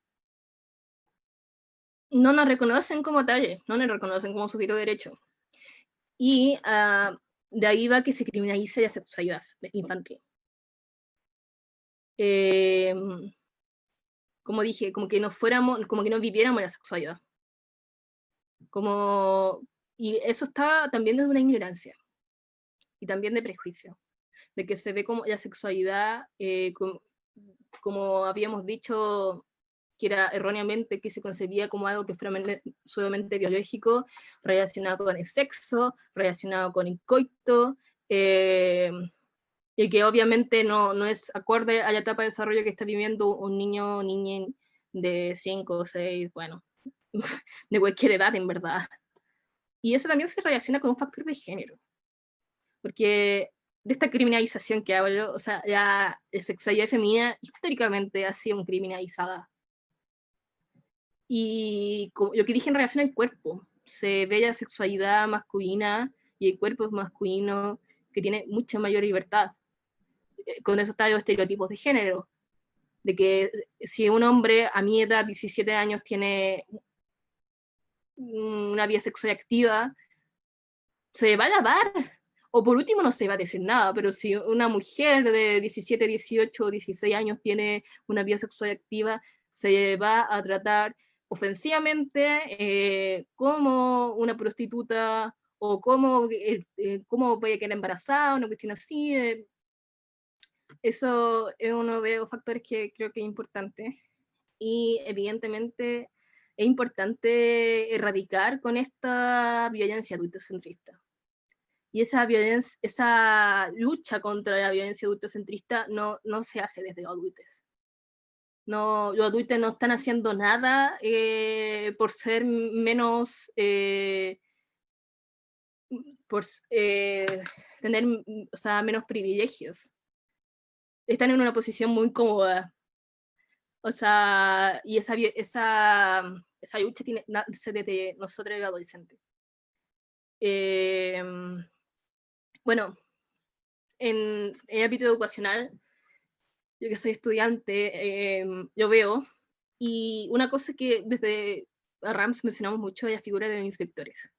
no nos reconocen como tal, no nos reconocen como sujeto de derecho. Y uh, de ahí va que se criminalice la sexualidad infantil. Eh, como dije, como que no fuéramos, como que no viviéramos la sexualidad. Como, y eso está también desde una ignorancia y también de prejuicio, de que se ve como la sexualidad, eh, como, habíamos dicho, que era erróneamente que se concebía como algo que fuera solamente biológico, relacionado con el sexo, relacionado con el coito, eh, y que obviamente no, no es acorde a la etapa de desarrollo que está viviendo un niño o niña de 5 o 6, bueno, de cualquier edad en verdad. Y eso también se relaciona con un factor de género, porque de esta criminalización que hablo, o sea, la, sexualidad femenina históricamente ha sido criminalizada. Y como, lo que dije en relación al cuerpo, se ve la sexualidad masculina y hay cuerpos masculinos que tienen mucha mayor libertad. Eh, con eso están los estereotipos de género, de que si un hombre a mi edad, 17 años, tiene una vida sexual activa, se va a lavar. O por último no se va a decir nada, pero si una mujer de 17, 18, 16 años tiene una vida sexual activa, se va a tratar ofensivamente eh, como una prostituta o como, eh, eh, cómo puede quedar embarazada, una cuestión así. eso es uno de los factores que creo que es importante. Y evidentemente es importante erradicar con esta violencia adultocentrista. Y esa, violencia, esa lucha contra la violencia adultocentrista no, no se hace desde los adultos. No, los adultos no están haciendo nada eh, por ser menos, eh, por eh, tener o sea, menos privilegios. Están en una posición muy cómoda. O sea, y esa, esa, esa lucha tiene desde nosotros los adolescentes. Bueno, en el ámbito educacional, yo que soy estudiante, eh, yo veo, y una cosa que desde RAMS mencionamos mucho es la figura de inspectores,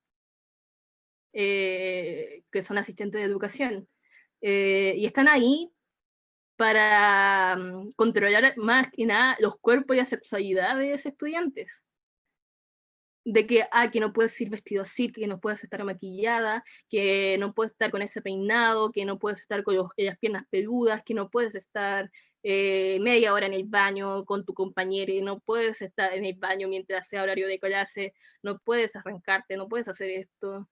eh, que son asistentes de educación, eh, y están ahí para mm, controlar más que nada los cuerpos y la sexualidad de estudiantes de que, ah, que no puedes ir vestido así, que no puedes estar maquillada, que no puedes estar con ese peinado, que no puedes estar con las piernas peludas, que no puedes estar eh, media hora en el baño con tu compañero no puedes estar en el baño mientras sea horario de clase, no puedes arrancarte, no puedes hacer esto.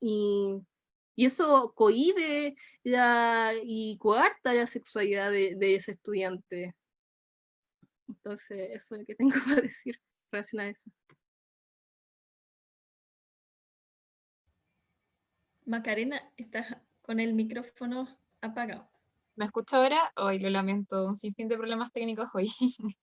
Y, y eso cohibe la, y coarta la sexualidad de, de, ese estudiante. Entonces, eso es lo que tengo para decir relación a eso. Macarena, estás con el micrófono apagado. ¿Me escucha ahora? Hoy lo lamento, un sinfín de problemas técnicos hoy.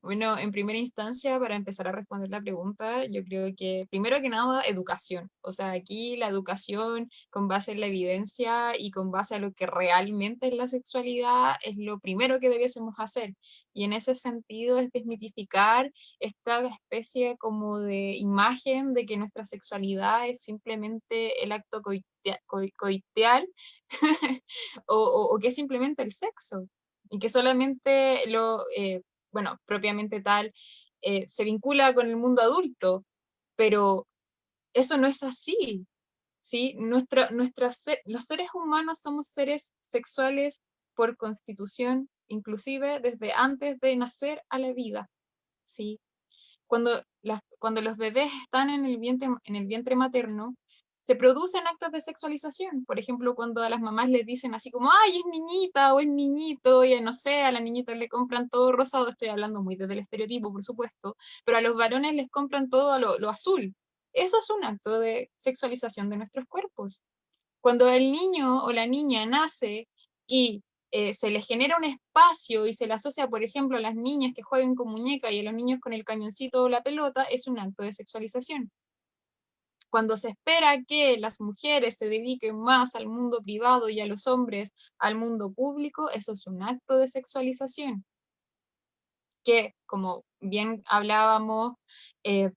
bueno, en primera instancia, para empezar a responder la pregunta, yo creo que primero que nada, educación. O sea, aquí la educación con base en la evidencia y con base a lo que realmente es la sexualidad es lo primero que debiésemos hacer. Y en ese sentido es desmitificar esta especie como de imagen de que nuestra sexualidad es simplemente el acto coiteal o, que es simplemente el sexo y que solamente lo, eh, bueno, propiamente tal, eh, se vincula con el mundo adulto, pero eso no es así, ¿sí? Nuestro, los seres humanos somos seres sexuales por constitución, inclusive desde antes de nacer a la vida, ¿sí? Cuando, las, cuando los bebés están en el vientre, en el vientre materno, se producen actos de sexualización. Por ejemplo, cuando a las mamás les dicen así como, ay, es niñita o es niñito, y no sé, a la niñita le compran todo rosado, estoy hablando muy desde el estereotipo, por supuesto, pero a los varones les compran todo lo, lo azul. Eso es un acto de sexualización de nuestros cuerpos. Cuando el niño o la niña nace y eh, se le genera un espacio y se le asocia, por ejemplo, a las niñas que jueguen con muñeca y a los niños con el camioncito o la pelota, es un acto de sexualización cuando se espera que las mujeres se dediquen más al mundo privado y a los hombres al mundo público, eso es un acto de sexualización. Que, como bien hablábamos, eh,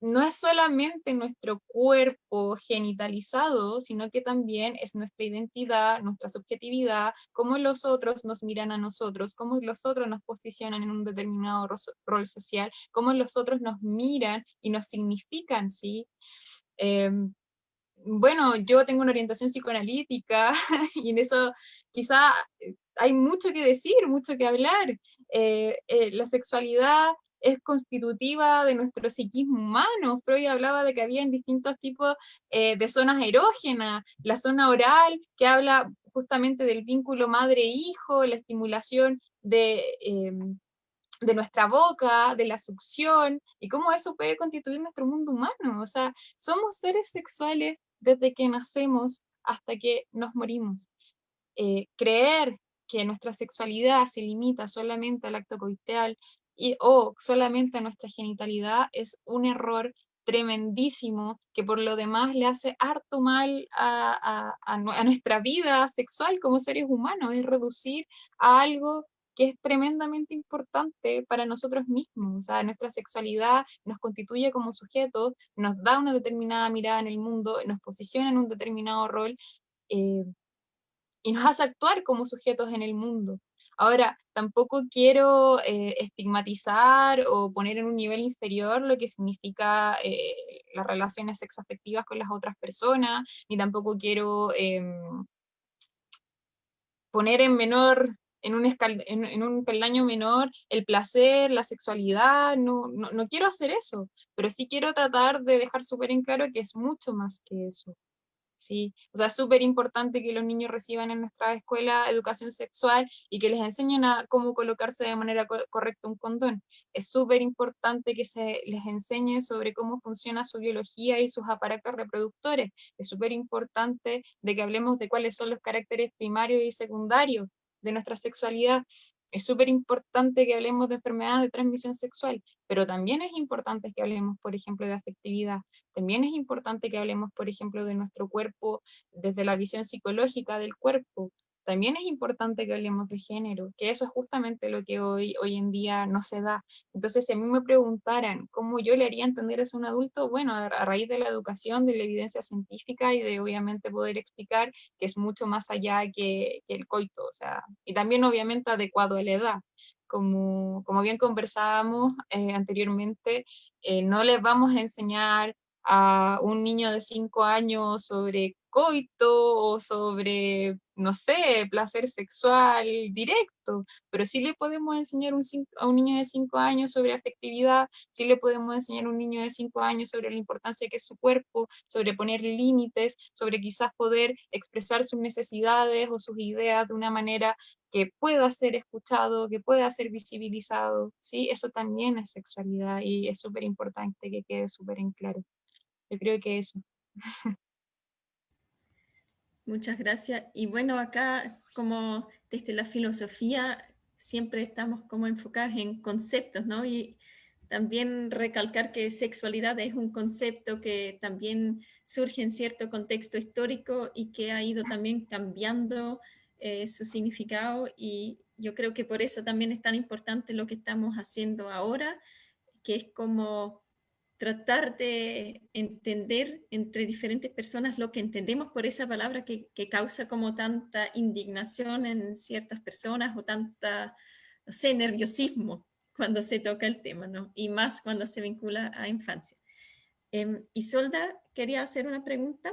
no es solamente nuestro cuerpo genitalizado, sino que también es nuestra identidad, nuestra subjetividad, cómo los otros nos miran a nosotros, cómo los otros nos posicionan en un determinado rol social, cómo los otros nos miran y nos significan, ¿sí? Em, bueno, yo tengo una orientación psicoanalítica y en eso quizá eh, hay mucho que decir, mucho que hablar. Eh, eh, la sexualidad es constitutiva de nuestro psiquismo humano. Freud hablaba de que había distintos tipos eh, de zonas erógenas, la zona oral, que habla justamente del vínculo madre-hijo, la estimulación de, em, de nuestra boca, de la succión, y cómo eso puede constituir nuestro mundo humano. O sea, somos seres sexuales desde que nacemos hasta que nos morimos. Eh, creer que nuestra sexualidad se limita solamente al acto coiteal, y, o solamente nuestra genitalidad es un error tremendísimo que por lo demás le hace harto mal a, a, nuestra vida sexual como seres humanos, es reducir a algo que es tremendamente importante para nosotros mismos. O sea, nuestra sexualidad nos constituye como sujetos, nos da una determinada mirada en el mundo, nos posiciona en un determinado rol eh, y nos hace actuar como sujetos en el mundo. Ahora, tampoco quiero eh, estigmatizar o poner en un nivel inferior lo que significa eh, las relaciones sexoafectivas con las otras personas, ni tampoco quiero em, poner en menor, en un, en, un, peldaño menor el placer, la sexualidad, no, no, no quiero hacer eso, pero sí quiero tratar de dejar súper en claro que es mucho más que eso. ¿Sí? O sea, es súper importante que los niños reciban en nuestra escuela educación sexual y que les enseñen a cómo colocarse de manera correcta un condón. Es súper importante que se les enseñe sobre cómo funciona su biología y sus aparatos reproductores. Es súper importante de que hablemos de cuáles son los caracteres primarios y secundarios de nuestra sexualidad es súper importante que hablemos de enfermedades de transmisión sexual, pero también es importante que hablemos, por ejemplo, de afectividad, también es importante que hablemos, por ejemplo, de nuestro cuerpo desde la visión psicológica del cuerpo, también es importante que hablemos de género, que eso es justamente lo que hoy, hoy en día no se da. Entonces, si a mí me preguntaran cómo yo le haría entender eso a un adulto, bueno, a, raíz de la educación, de la evidencia científica y de obviamente poder explicar que es mucho más allá que, el coito, o sea, y también obviamente adecuado a la edad. Como, como bien conversábamos eh, anteriormente, eh, no les vamos a enseñar a un niño de 5 años sobre coito o sobre, no sé, placer sexual directo, pero sí le podemos enseñar a un niño de 5 años sobre afectividad, sí le podemos enseñar a un niño de 5 años sobre la importancia que es su cuerpo, sobre poner límites, sobre quizás poder expresar sus necesidades o sus ideas de una manera que pueda ser escuchado, que pueda ser visibilizado, ¿sí? Eso también es sexualidad y es súper importante que quede súper en claro. Yo creo que eso. Muchas gracias. Y bueno, acá como desde la filosofía siempre estamos como enfocados en conceptos, ¿no? Y también recalcar que sexualidad es un concepto que también surge en cierto contexto histórico y que ha ido también cambiando eh, su significado y yo creo que por eso también es tan importante lo que estamos haciendo ahora, que es como tratar de entender entre diferentes personas lo que entendemos por esa palabra que, causa como tanta indignación en ciertas personas o tanta, no sé, nerviosismo cuando se toca el tema, ¿no? Y más cuando se vincula a infancia. Eh, Isolda, quería hacer una pregunta.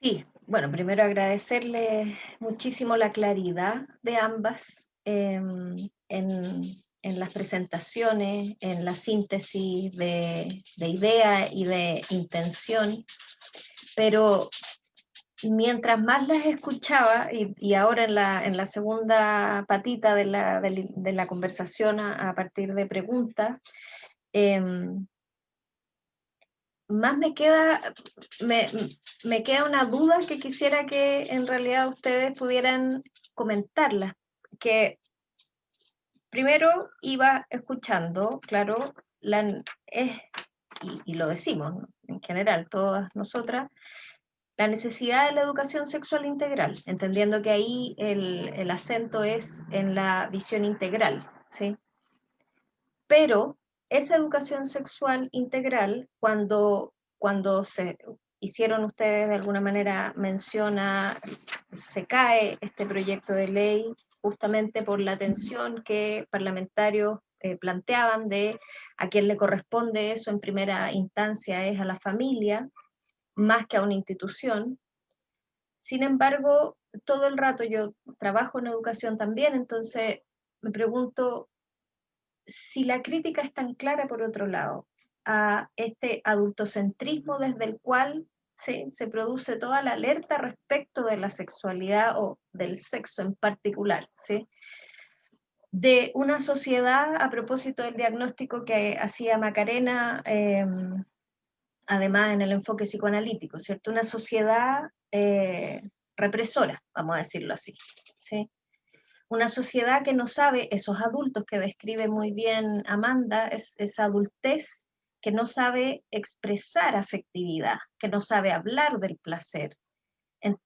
Sí, bueno, primero agradecerle muchísimo la claridad de ambas em, en en las presentaciones, en la síntesis de, idea y de intención, pero mientras más las escuchaba, y, ahora en la, en la, segunda patita de la, de, la conversación a, partir de preguntas, em, más me queda, me, me, queda una duda que quisiera que en realidad ustedes pudieran comentarla, que primero iba escuchando, claro, la, y, lo decimos en general, todas nosotras, la necesidad de la educación sexual integral, entendiendo que ahí el, acento es en la visión integral, ¿sí? Pero esa educación sexual integral, cuando, cuando se hicieron ustedes de alguna manera menciona, se cae este proyecto de ley justamente por la atención que parlamentarios eh, planteaban de a quién le corresponde eso en primera instancia es a la familia, más que a una institución. Sin embargo, todo el rato yo trabajo en educación también, entonces me pregunto si la crítica es tan clara por otro lado a este adultocentrismo desde el cual se produce toda la alerta respecto de la sexualidad o del sexo en particular, ¿sí? de una sociedad, a propósito del diagnóstico que hacía Macarena, em, además en el enfoque psicoanalítico, ¿cierto? Una sociedad eh, represora, vamos a decirlo así, ¿sí? Una sociedad que no sabe, esos adultos que describe muy bien Amanda, es, esa adultez que no sabe expresar afectividad, que no sabe hablar del placer,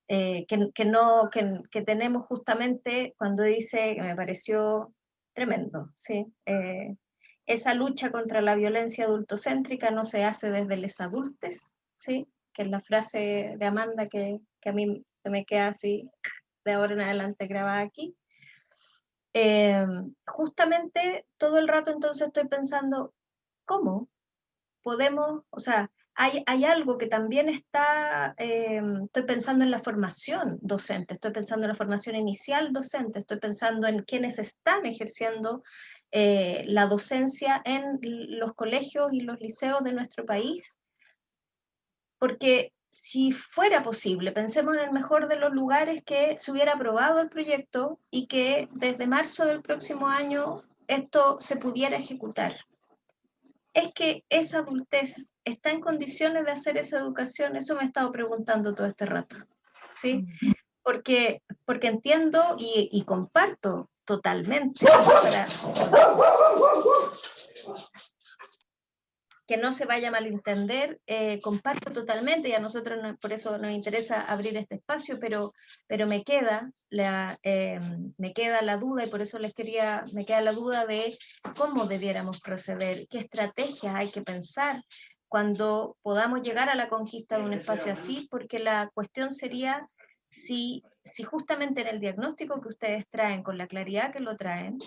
eh, que, no, que, tenemos justamente cuando dice, que me pareció tremendo, ¿sí? Eh, esa lucha contra la violencia adultocéntrica no se hace desde los adultos, ¿sí? que es la frase de Amanda que, que, a mí se me queda así de ahora en adelante grabada aquí. Eh, justamente todo el rato entonces estoy pensando, ¿cómo podemos, o sea, hay, hay algo que también está, eh, estoy pensando en la formación docente, estoy pensando en la formación inicial docente, estoy pensando en quienes están ejerciendo eh, la docencia en los colegios y los liceos de nuestro país, porque si fuera posible, pensemos en el mejor de los lugares que se hubiera aprobado el proyecto y que desde marzo del próximo año esto se pudiera ejecutar. Es que esa adultez está en condiciones de hacer esa educación, eso me he estado preguntando todo este rato, ¿sí? Porque, porque entiendo y, y comparto totalmente que no se vaya a malentender, eh, comparto totalmente y a nosotros por eso nos interesa abrir este espacio, pero, pero me, queda la, eh, me queda la duda y por eso les quería, me queda la duda de cómo debiéramos proceder, qué estrategias hay que pensar cuando podamos llegar a la conquista de un espacio así, porque la cuestión sería si, si justamente en el diagnóstico que ustedes traen, con la claridad que lo traen,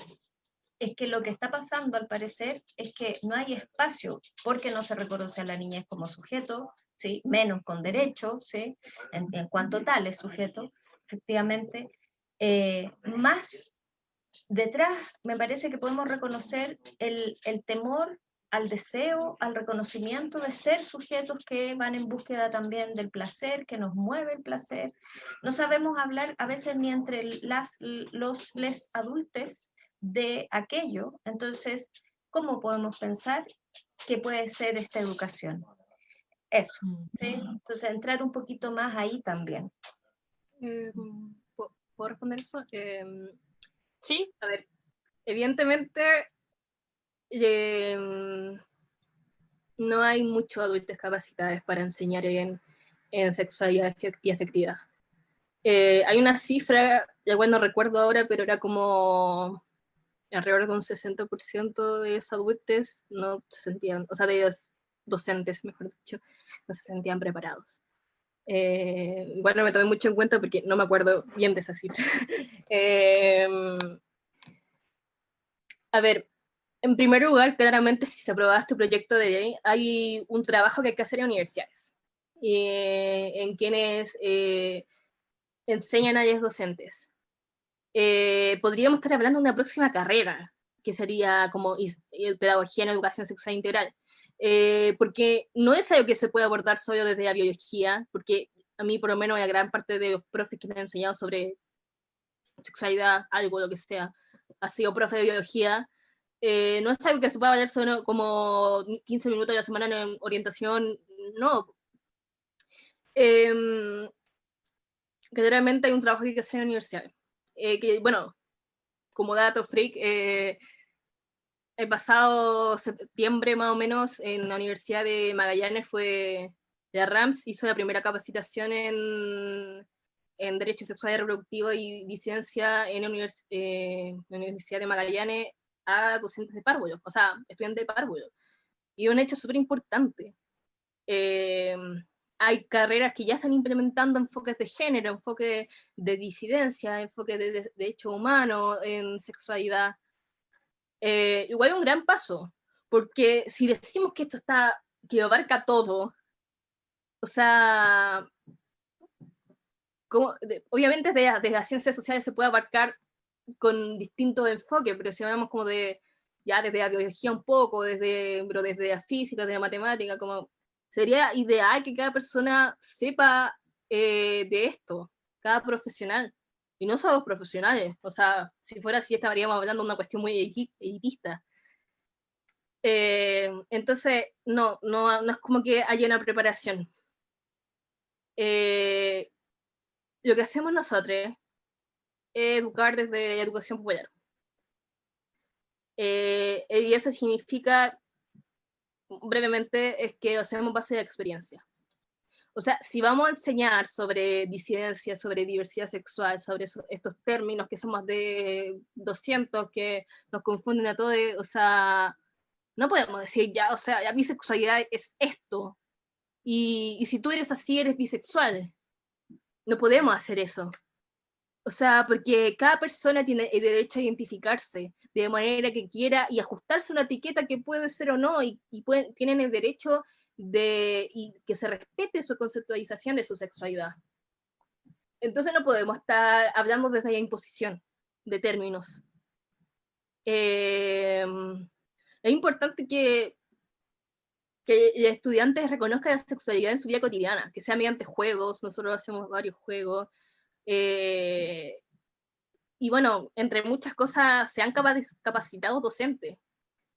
es que lo que está pasando al parecer es que no hay espacio porque no se reconoce a la niñez como sujeto, ¿sí? menos con derecho, ¿sí? en, cuanto tal es sujeto, efectivamente, eh, más detrás me parece que podemos reconocer el, el temor al deseo, al reconocimiento de ser sujetos que van en búsqueda también del placer, que nos mueve el placer. No sabemos hablar a veces ni entre las, los les adultos de aquello. Entonces, ¿cómo podemos pensar que puede ser esta educación? Eso, ¿sí? Entonces, entrar un poquito más ahí también. Eh, ¿Puedo responder eso? Em, sí. A ver, evidentemente em, no hay muchos adultos capacitados para enseñar en, en sexualidad y afectividad. Eh, hay una cifra, ya bueno recuerdo ahora, pero era como alrededor de un 60% de los adultos no se sentían, o sea, de los docentes, mejor dicho, no se sentían preparados. Eh, igual no me tomé mucho en cuenta porque no me acuerdo bien de esa cifra. Em, a ver, en primer lugar, claramente si se aprobaba este proyecto de ley, hay un trabajo que hay que hacer en universidades, eh, en quienes eh, enseñan a los docentes. Eh, podríamos estar hablando de una próxima carrera, que sería como pedagogía en educación sexual integral. Eh, porque no es algo que se puede abordar solo desde la biología, porque a mí por lo menos la gran parte de los profes que me han enseñado sobre sexualidad, algo, lo que sea, ha sido profe de biología, eh, no es algo que se pueda valer solo como 15 minutos a la semana en orientación, no. Eh, hay un trabajo que hay que hacer en la universidad. Eh, bueno, como dato freak, eh, el pasado septiembre más o menos en la Universidad de Magallanes fue, la RAMS hizo la primera capacitación en, Derecho Sexual y Reproductivo y Disidencia en la, eh, Universidad de Magallanes a docentes de párvulo, o sea, estudiantes de párvulo. Y un hecho súper importante. Hay carreras que ya están implementando enfoques de género, enfoques de disidencia, enfoques de, hecho humano, en sexualidad. Eh, igual un gran paso, porque si decimos que esto está, que abarca todo, o sea, obviamente desde, desde las ciencias sociales se puede abarcar con distintos enfoques, pero si hablamos como de, ya desde la biología un poco, desde, pero desde la física, desde la matemática, como sería ideal que cada persona sepa eh, de esto, cada profesional. Y no solo profesionales, o sea, si fuera así estaríamos hablando de una cuestión muy elitista. Eh, entonces, no, no, no, es como que haya una preparación. Eh, lo que hacemos nosotros es educar desde educación popular. y eso significa brevemente es que hacemos base de experiencia. O sea, si vamos a enseñar sobre disidencia, sobre diversidad sexual, sobre estos términos que son más de 200 que nos confunden a todos, o sea, no podemos decir ya, o sea, la bisexualidad es esto. Y, y si tú eres así, eres bisexual. No podemos hacer eso. O sea, porque cada persona tiene el derecho a identificarse de manera que quiera y ajustarse una etiqueta que puede ser o no, y, tienen el derecho de y que se respete su conceptualización de su sexualidad. Entonces no podemos estar hablando desde la imposición de términos. Em, es importante que, que estudiantes reconozcan la sexualidad en su vida cotidiana, que sea mediante juegos, nosotros hacemos varios juegos, eh, y bueno, entre muchas cosas se han capacitado docentes.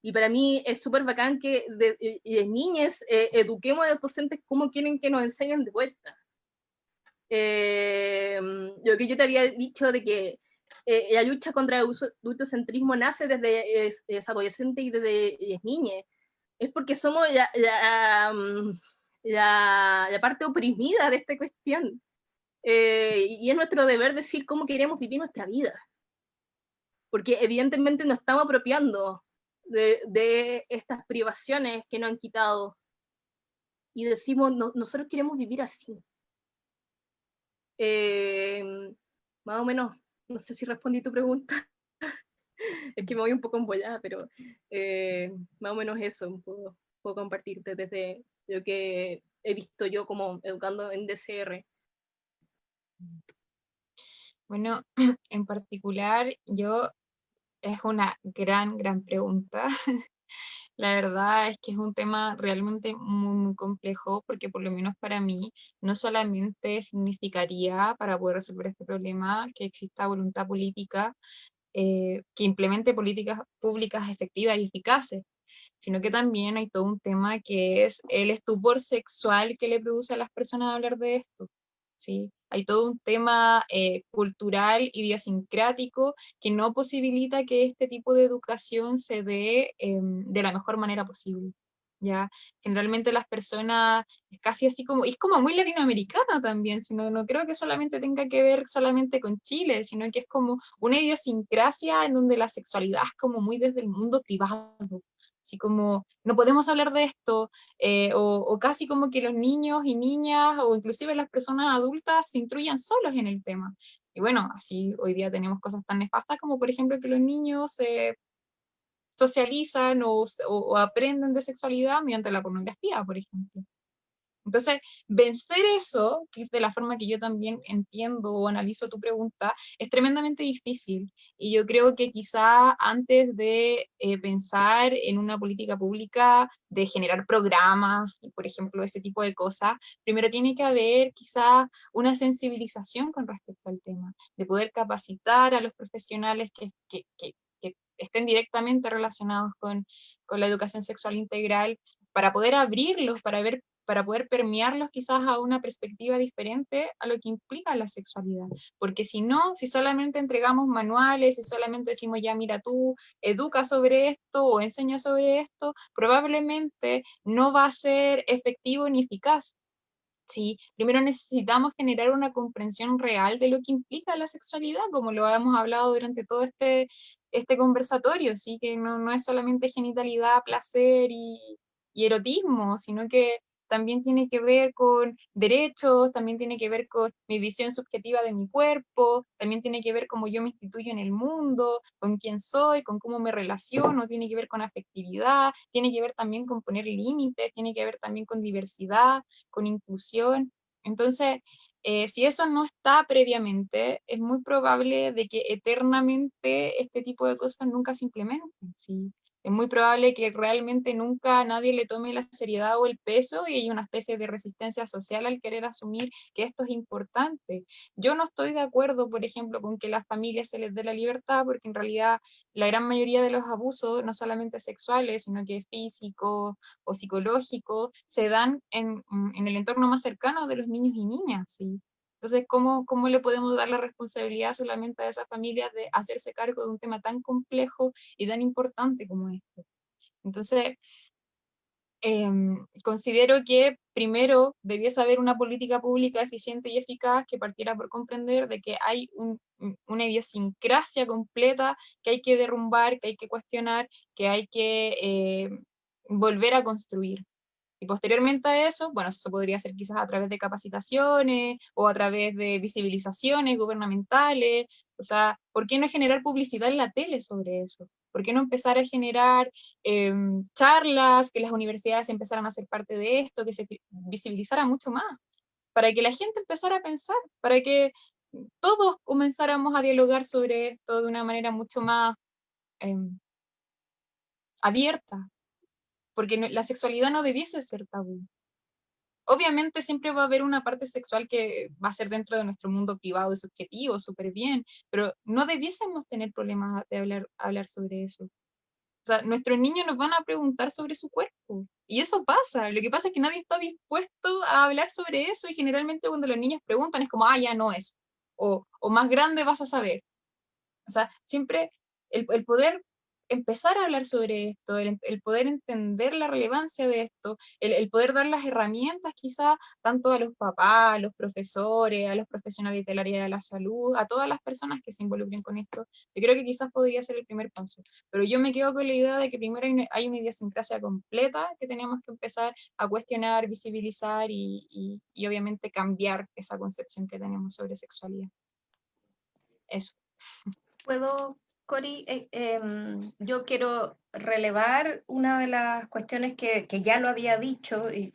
Y para mí es súper bacán que de, de niñas eh, eduquemos a los docentes cómo quieren que nos enseñen de vuelta. Eh, lo que yo te había dicho de que la lucha contra el adultocentrismo nace desde es, adolescente y desde es niña. Es porque somos la, mm, la, la parte oprimida de esta cuestión. Eh, y es nuestro deber decir cómo queremos vivir nuestra vida. Porque evidentemente nos estamos apropiando de, estas privaciones que nos han quitado. Y decimos, nosotros queremos vivir así. Eh, más o menos, no sé si respondí tu pregunta. es que me voy un poco embollada, pero eh, más o menos eso, puedo, puedo compartirte desde lo que he visto yo como educando en DCR. Bueno, en particular, yo es una gran, gran pregunta. La verdad es que es un tema realmente muy, muy complejo porque por lo menos para mí no solamente significaría para poder resolver este problema que exista voluntad política eh, que implemente políticas públicas efectivas y eficaces, sino que también hay todo un tema que es el estupor sexual que le produce a las personas hablar de esto. ¿sí? Hay todo un tema eh, cultural, idiosincrático, que no posibilita que este tipo de educación se dé em, de la mejor manera posible. ¿ya? Generalmente las personas, es casi así como, es como muy latinoamericano también, sino, no creo que solamente tenga que ver solamente con Chile, sino que es como una idiosincrasia en donde la sexualidad es como muy desde el mundo privado, así como no podemos hablar de esto, eh, o, casi como que los niños y niñas, o inclusive las personas adultas se instruyan solos en el tema. Y bueno, así hoy día tenemos cosas tan nefastas como por ejemplo que los niños se socializan o, o aprenden de sexualidad mediante la pornografía, por ejemplo. Entonces, vencer eso, que es de la forma que yo también entiendo o analizo tu pregunta, es tremendamente difícil. Y yo creo que quizá antes de eh, pensar en una política pública, de generar programas, y por ejemplo, ese tipo de cosas, primero tiene que haber quizá una sensibilización con respecto al tema, de poder capacitar a los profesionales que, que, que, que estén directamente relacionados con, con la educación sexual integral para poder abrirlos, para ver para poder permearlos quizás a una perspectiva diferente a lo que implica la sexualidad. Porque si no, si solamente entregamos manuales, si solamente decimos, ya mira tú, educa sobre esto o enseña sobre esto, probablemente no va a ser efectivo ni eficaz. ¿sí? Primero necesitamos generar una comprensión real de lo que implica la sexualidad, como lo hemos hablado durante todo este, este conversatorio, ¿sí? que no, no es solamente genitalidad, placer y, y erotismo, sino que también tiene que ver con derechos, también tiene que ver con mi visión subjetiva de mi cuerpo, también tiene que ver cómo yo me instituyo en el mundo, con quién soy, con cómo me relaciono, tiene que ver con afectividad, tiene que ver también con poner límites, tiene que ver también con diversidad, con inclusión. Entonces, eh, si eso no está previamente, es muy probable de que eternamente este tipo de cosas nunca se implementen. ¿sí? Es muy probable que realmente nunca nadie le tome la seriedad o el peso y hay una especie de resistencia social al querer asumir que esto es importante. Yo no estoy de acuerdo, por ejemplo, con que las familias se les dé la libertad, porque en realidad la gran mayoría de los abusos, no solamente sexuales, sino que físicos o psicológicos, se dan en, en el entorno más cercano de los niños y niñas. ¿sí? Entonces, ¿cómo, ¿cómo le podemos dar la responsabilidad solamente a esas familias de hacerse cargo de un tema tan complejo y tan importante como este? Entonces, Em, considero que primero debiese haber una política pública eficiente y eficaz que partiera por comprender de que hay una idiosincrasia completa que hay que derrumbar, que hay que cuestionar, que hay que eh, volver a construir. Y posteriormente a eso, bueno, eso podría hacer quizás a través de capacitaciones o a través de visibilizaciones gubernamentales. O sea, ¿por qué no generar publicidad en la tele sobre eso? ¿Por qué no empezar a generar em, charlas, que las universidades empezaran a ser parte de esto, que se visibilizara mucho más? Para que la gente empezara a pensar, para que todos comenzáramos a dialogar sobre esto de una manera mucho más em, abierta, porque la sexualidad no debiese ser tabú. Obviamente siempre va a haber una parte sexual que va a ser dentro de nuestro mundo privado y subjetivo, súper bien, pero no debiésemos tener problemas de hablar, hablar sobre eso. O sea, nuestros niños nos van a preguntar sobre su cuerpo. Y eso pasa. Lo que pasa es que nadie está dispuesto a hablar sobre eso y generalmente cuando los niños preguntan es como, ah, ya no es. O, o más grande vas a saber. O sea, siempre el, el poder empezar a hablar sobre esto, el, poder entender la relevancia de esto, el, poder dar las herramientas quizás tanto a los papás, a los profesores, a los profesionales del área de la salud, a todas las personas que se involucren con esto, yo creo que quizás podría ser el primer paso. Pero yo me quedo con la idea de que primero hay una, hay una idiosincrasia completa que tenemos que empezar a cuestionar, visibilizar y, y obviamente cambiar esa concepción que tenemos sobre sexualidad. Eso. ¿Puedo Cori, eh, em, yo quiero relevar una de las cuestiones que, ya lo había dicho y,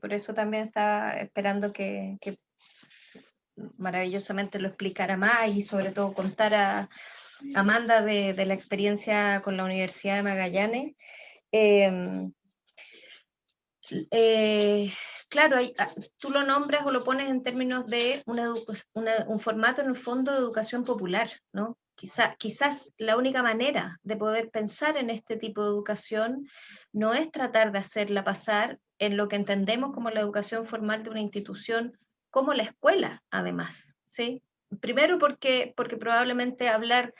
por eso también estaba esperando que, maravillosamente lo explicara más y sobre todo contara Amanda de, la experiencia con la Universidad de Magallanes. Em, eh, claro, ah, tú lo nombras o lo pones en términos de un formato en el fondo de educación popular, ¿no? Quizás la única manera de poder pensar en este tipo de educación no es tratar de hacerla pasar en lo que entendemos como la educación formal de una institución como la escuela, además. ¿sí? Primero porque, porque probablemente hablar,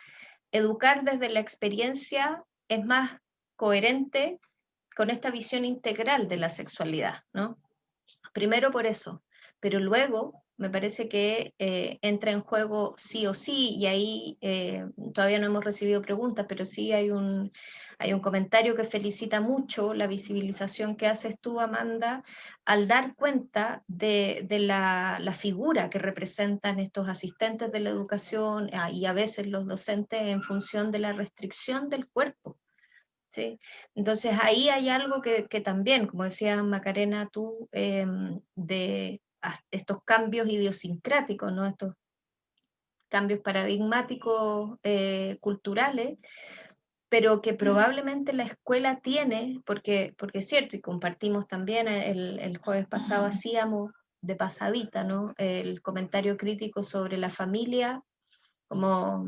educar desde la experiencia es más coherente con esta visión integral de la sexualidad, ¿no? Primero por eso, pero luego me parece que eh, entra en juego sí o sí, y ahí eh, todavía no hemos recibido preguntas, pero sí hay un, hay un comentario que felicita mucho la visibilización que haces tú, Amanda, al dar cuenta de, la, figura que representan estos asistentes de la educación ah, y a veces los docentes en función de la restricción del cuerpo. ¿Sí? Entonces ahí hay algo que, también, como decía Macarena tú, em, de, estos cambios idiosincráticos, ¿no? estos cambios paradigmáticos eh, culturales, pero que probablemente la escuela tiene, porque, porque es cierto, y compartimos también, el, el jueves pasado hacíamos de pasadita, ¿no? El comentario crítico sobre la familia como,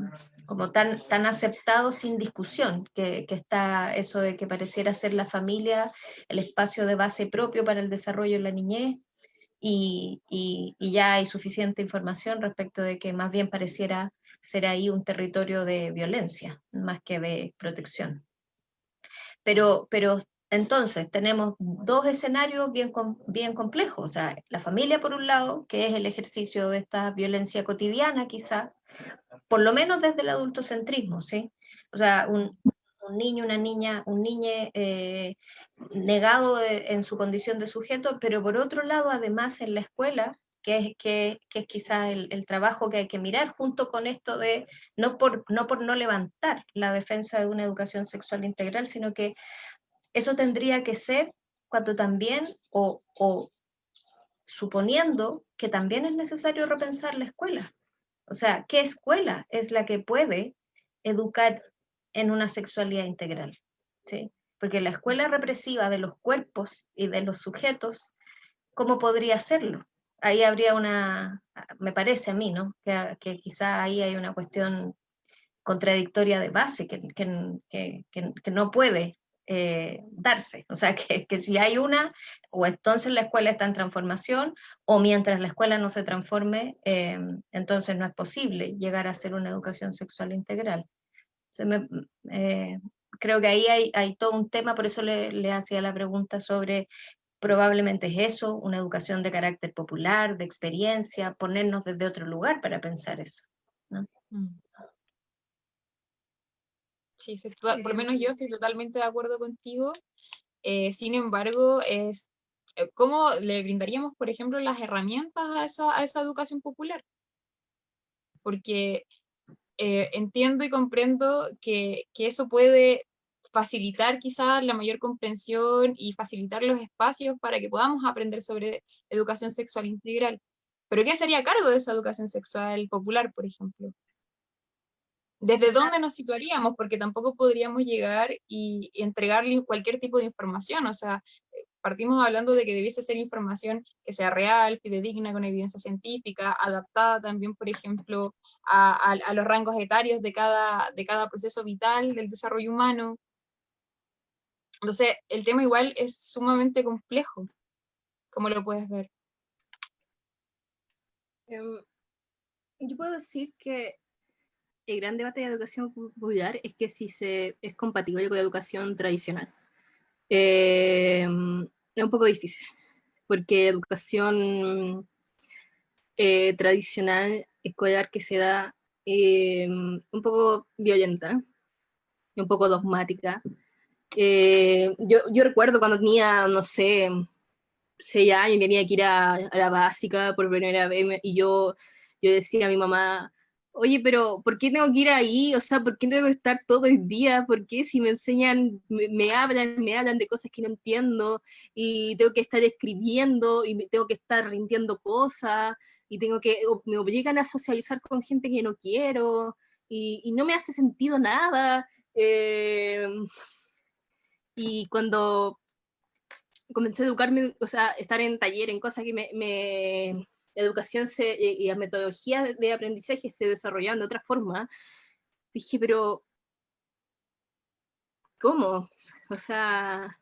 como tan, tan aceptado sin discusión, que, que, está eso de que pareciera ser la familia el espacio de base propio para el desarrollo de la niñez, y, ya hay suficiente información respecto de que más bien pareciera ser ahí un territorio de violencia más que de protección. Pero, pero entonces tenemos dos escenarios bien, bien complejos, o sea, la familia por un lado, que es el ejercicio de esta violencia cotidiana quizá, por lo menos desde el adultocentrismo, ¿sí? O sea, un, un niño, una niña, un niño eh, negado en su condición de sujeto, pero por otro lado, además en la escuela, que es, que, es quizás el, trabajo que hay que mirar junto con esto de, no por, no por no levantar la defensa de una educación sexual integral, sino que eso tendría que ser cuando también, o, o suponiendo que también es necesario repensar la escuela. O sea, ¿qué escuela es la que puede educar en una sexualidad integral. ¿sí? Porque la escuela represiva de los cuerpos y de los sujetos, ¿cómo podría hacerlo? Ahí habría una, me parece a mí, ¿no? Que, que quizá ahí hay una cuestión contradictoria de base que, que, que no puede eh, darse. O sea, que, que, si hay una, o entonces la escuela está en transformación, o mientras la escuela no se transforme, eh, entonces no es posible llegar a ser una educación sexual integral. Se me, eh, creo que ahí hay, hay todo un tema, por eso le, le hacía la pregunta sobre probablemente es eso, una educación de carácter popular, de experiencia, ponernos desde otro lugar para pensar eso. Mm. Sí, por lo menos yo estoy totalmente de acuerdo contigo. Eh, sin embargo, es eh, ¿cómo le brindaríamos, por ejemplo, las herramientas a esa, a esa educación popular? Porque eh, entiendo y comprendo que, que, eso puede facilitar quizás la mayor comprensión y facilitar los espacios para que podamos aprender sobre educación sexual integral. Pero ¿qué sería a cargo de esa educación sexual popular, por ejemplo? ¿Desde dónde nos situaríamos? Porque tampoco podríamos llegar y, entregarle cualquier tipo de información. O sea, partimos hablando de que debiese ser información que sea real, fidedigna, con evidencia científica, adaptada también, por ejemplo, a, a, los rangos etarios de cada, de cada proceso vital del desarrollo humano. Entonces, el tema igual es sumamente complejo, como lo puedes ver. Em, yo puedo decir que el gran debate de educación popular es que si se es compatible con la educación tradicional. Em, es un poco difícil, porque educación eh, tradicional escolar que se da em, un poco violenta, un poco dogmática, eh, yo, yo recuerdo cuando tenía, no sé, seis años tenía que ir a, la básica por primera vez y yo, yo decía a mi mamá, oye, pero ¿por qué tengo que ir ahí? O sea, ¿por qué tengo que estar todo el día? ¿Por qué si me enseñan, me, hablan, me hablan de cosas que no entiendo y tengo que estar escribiendo y tengo que estar rindiendo cosas y tengo que, me obligan a socializar con gente que no quiero y, y no me hace sentido nada. Eh, y cuando comencé a educarme, o sea, estar en taller, en cosas que me, educación se, y las metodologías de aprendizaje se desarrollaban de otra forma, dije, pero, ¿cómo? O sea,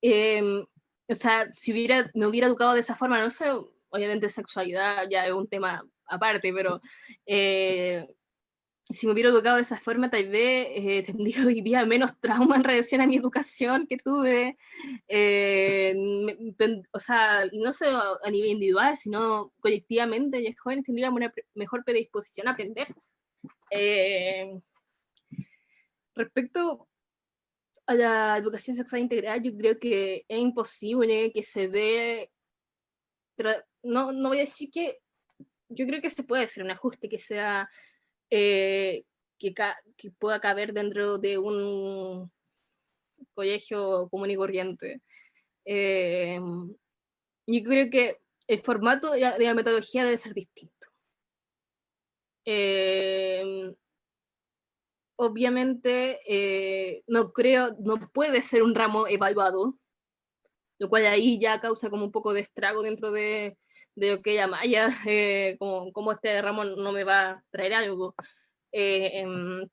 em, o sea, si hubiera, me hubiera educado de esa forma, no sé, obviamente sexualidad ya es un tema aparte, pero eh, si me hubiera educado de esa forma, tal vez eh, tendría hoy día menos trauma en relación a mi educación que tuve. Eh, o sea, no solo a nivel individual, sino colectivamente, y jóvenes tendría una mejor predisposición a aprender. Eh, respecto a la educación sexual integral, yo creo que es imposible que se dé. No, no voy a decir que. Yo creo que se puede hacer un ajuste que sea eh, que, que, pueda caber dentro de un colegio común y corriente. Eh, yo creo que el formato de la, metodología debe ser distinto. Eh, obviamente, no creo, no puede ser un ramo evaluado, lo cual ahí ya causa como un poco de estrago dentro de, de que ya Maya, eh, como, como, este ramo no me va a traer algo. Eh, em,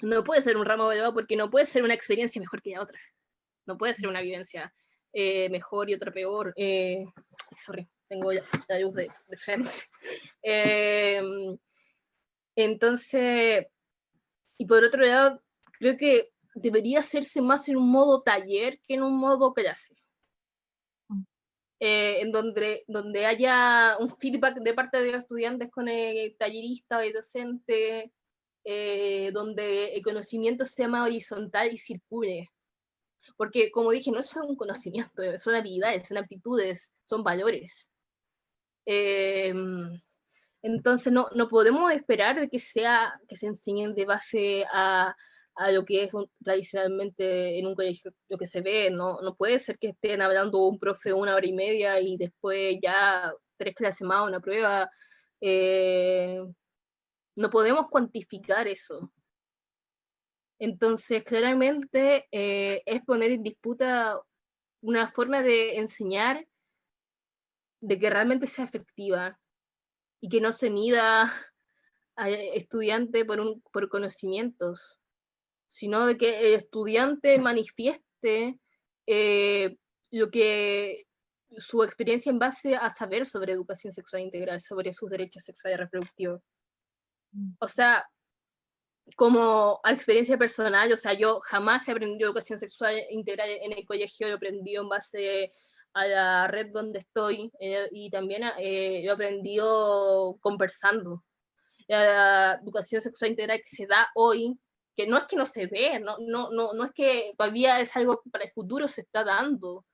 no puede ser un ramo evaluado porque no puede ser una experiencia mejor que la otra. No puede ser una vivencia eh, mejor y otra peor. sorry, tengo la luz de. Em, entonces, y por otro lado, creo que debería hacerse más en un modo taller que en un modo clase. Eh, en donde, donde haya un feedback de parte de los estudiantes con el tallerista o el docente, eh, donde el conocimiento sea más horizontal y circule. Porque, como dije, no es un conocimiento, son habilidades, son aptitudes, son valores. Em, entonces, no, no podemos esperar que, sea, que se enseñen de base a, a lo que es tradicionalmente en un colegio lo que se ve, no, no puede ser que estén hablando un profe una hora y media y después ya tres clases más, una prueba. Eh, no podemos cuantificar eso. Entonces, claramente eh, es poner en disputa una forma de enseñar de que realmente sea efectiva y que no se mida a estudiante por, un, por conocimientos sino de que el estudiante manifieste eh, lo que su experiencia en base a saber sobre educación sexual integral, sobre sus derechos sexuales y reproductivos. Mm. O sea, como experiencia personal, o sea, yo jamás he aprendido educación sexual integral en el colegio, he aprendido en base a la red donde estoy eh, y también eh, he aprendido conversando. La educación sexual integral que se da hoy, que no es que no se ve, no, no, no, no es que todavía es algo que para el futuro se está dando,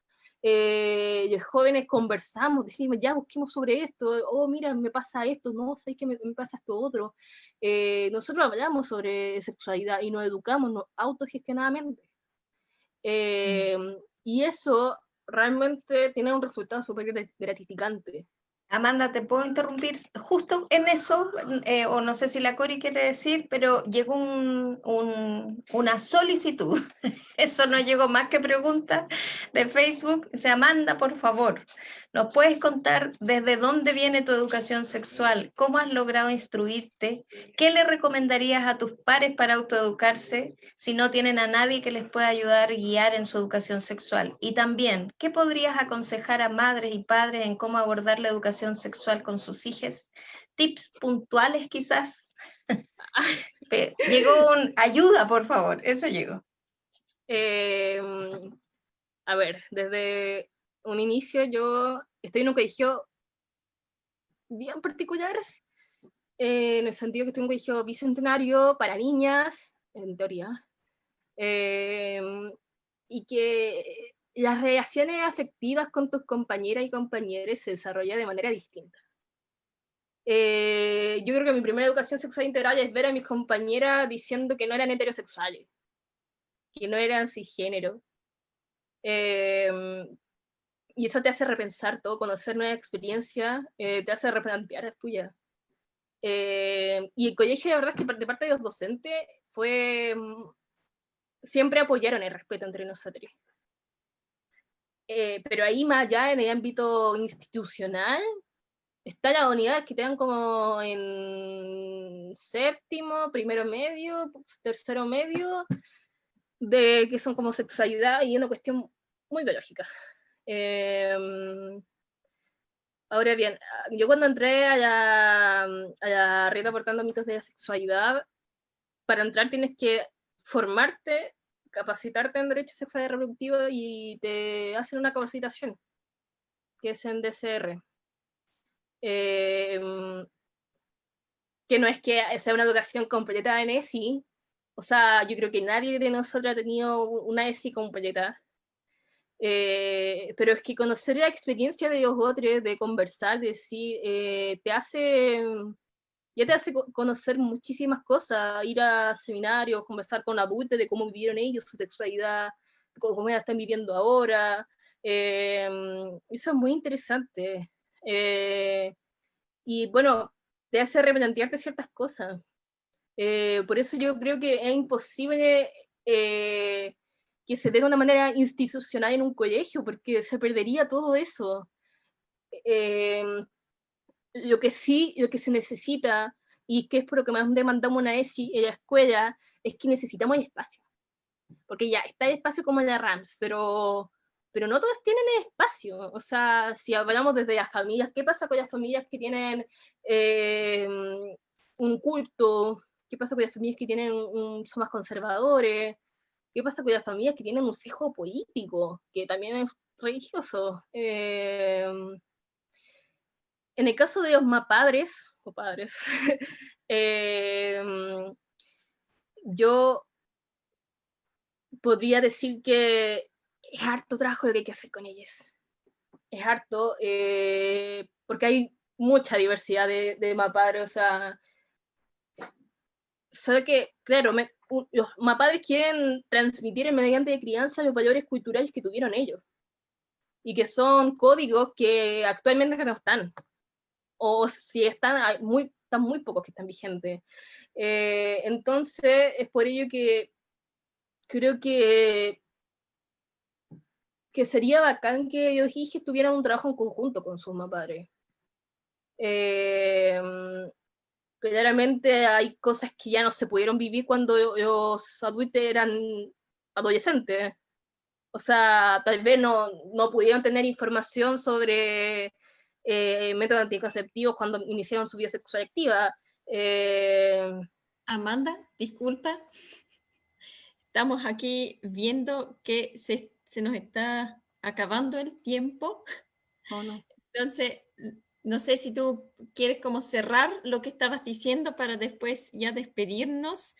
eh, los jóvenes conversamos, decimos, ya busquemos sobre esto, oh, mira, me pasa esto, no, sé que me, pasa esto otro. Eh, nosotros hablamos sobre sexualidad y nos educamos autogestionadamente. Eh, mm. Y eso realmente tiene un resultado súper gratificante. Amanda, ¿te puedo interrumpir justo en eso? Eh, o no sé si la Cori quiere decir, pero llegó una solicitud. Eso no llegó más que pregunta de Facebook. O sea, Amanda, por favor, ¿nos puedes contar desde dónde viene tu educación sexual? ¿Cómo has logrado instruirte? ¿Qué le recomendarías a tus pares para autoeducarse si no tienen a nadie que les pueda ayudar y guiar en su educación sexual? Y también, ¿qué podrías aconsejar a madres y padres en cómo abordar la educación sexual con sus hijas, tips puntuales quizás. llegó un ayuda, por favor, eso llegó. Em, a ver, desde un inicio yo estoy en un colegio bien particular, en el sentido que estoy en un colegio bicentenario para niñas, en teoría, em, y que las relaciones afectivas con tus compañeras y compañeros se desarrollan de manera distinta. Eh, yo creo que mi primera educación sexual integral es ver a mis compañeras diciendo que no eran heterosexuales, que no eran cisgénero. Em, y eso te hace repensar todo, conocer nuevas experiencias, eh, te hace replantear las tuyas. Eh, y el colegio, la verdad es que de parte de los docentes, fue. Mm, siempre apoyaron el respeto entre nosotros. Eh, pero ahí más allá en el ámbito institucional, están las unidades que te dan como en séptimo, primero medio, tercero medio, de que son como sexualidad y una cuestión muy biológica. Em, ahora bien, yo cuando entré a la, a la red aportando mitos de la sexualidad, para entrar tienes que formarte capacitarte en derechos sexuales y reproductivos y te hacen una capacitación, que es en DCR. Em, que no es que sea una educación completa en ESI, o sea, yo creo que nadie de nosotros ha tenido una ESI completa, eh, pero es que conocer la experiencia de los otros, de conversar, de decir, eh, te hace ya te hace conocer muchísimas cosas, ir a seminarios, conversar con adultos de cómo vivieron ellos su sexualidad, cómo la están viviendo ahora. Em, eso es muy interesante. Eh, y bueno, te hace replantearte ciertas cosas. Eh, por eso yo creo que es imposible eh, que se dé de una manera institucional en un colegio, porque se perdería todo eso. Lo que sí, lo que se necesita, y que es por lo que más demandamos una ESI en la escuela, es que necesitamos espacio. Porque ya está el espacio como en la RAMS, pero, pero no todas tienen espacio. O sea, si hablamos desde las familias, ¿qué pasa con las familias que tienen eh, un culto? ¿Qué pasa con las familias que tienen un, son más conservadores? ¿Qué pasa con las familias que tienen un hijo político, que también es religioso? Eh, en el caso de los padres o padres, em, yo podría decir que es harto trabajo lo que hay que hacer con ellos. Es harto, eh, porque hay mucha diversidad de, de mapadres, o sea, sabe que, claro, los mapadres quieren transmitir mediante crianza los valores culturales que tuvieron ellos, y que son códigos que actualmente no están o si están, muy, están muy pocos que están vigentes. Eh, entonces, es por ello que creo que, que sería bacán que los hijos tuvieran un trabajo en conjunto con sus padres. Eh, claramente hay cosas que ya no se pudieron vivir cuando los adultos eran adolescentes. O sea, tal vez no, no pudieron tener información sobre eh, métodos anticonceptivos cuando iniciaron su vida sexual activa. Eh, Amanda, disculpa. Estamos aquí viendo que se, nos está acabando el tiempo. Oh, no. Entonces, no sé si tú quieres como cerrar lo que estabas diciendo para después ya despedirnos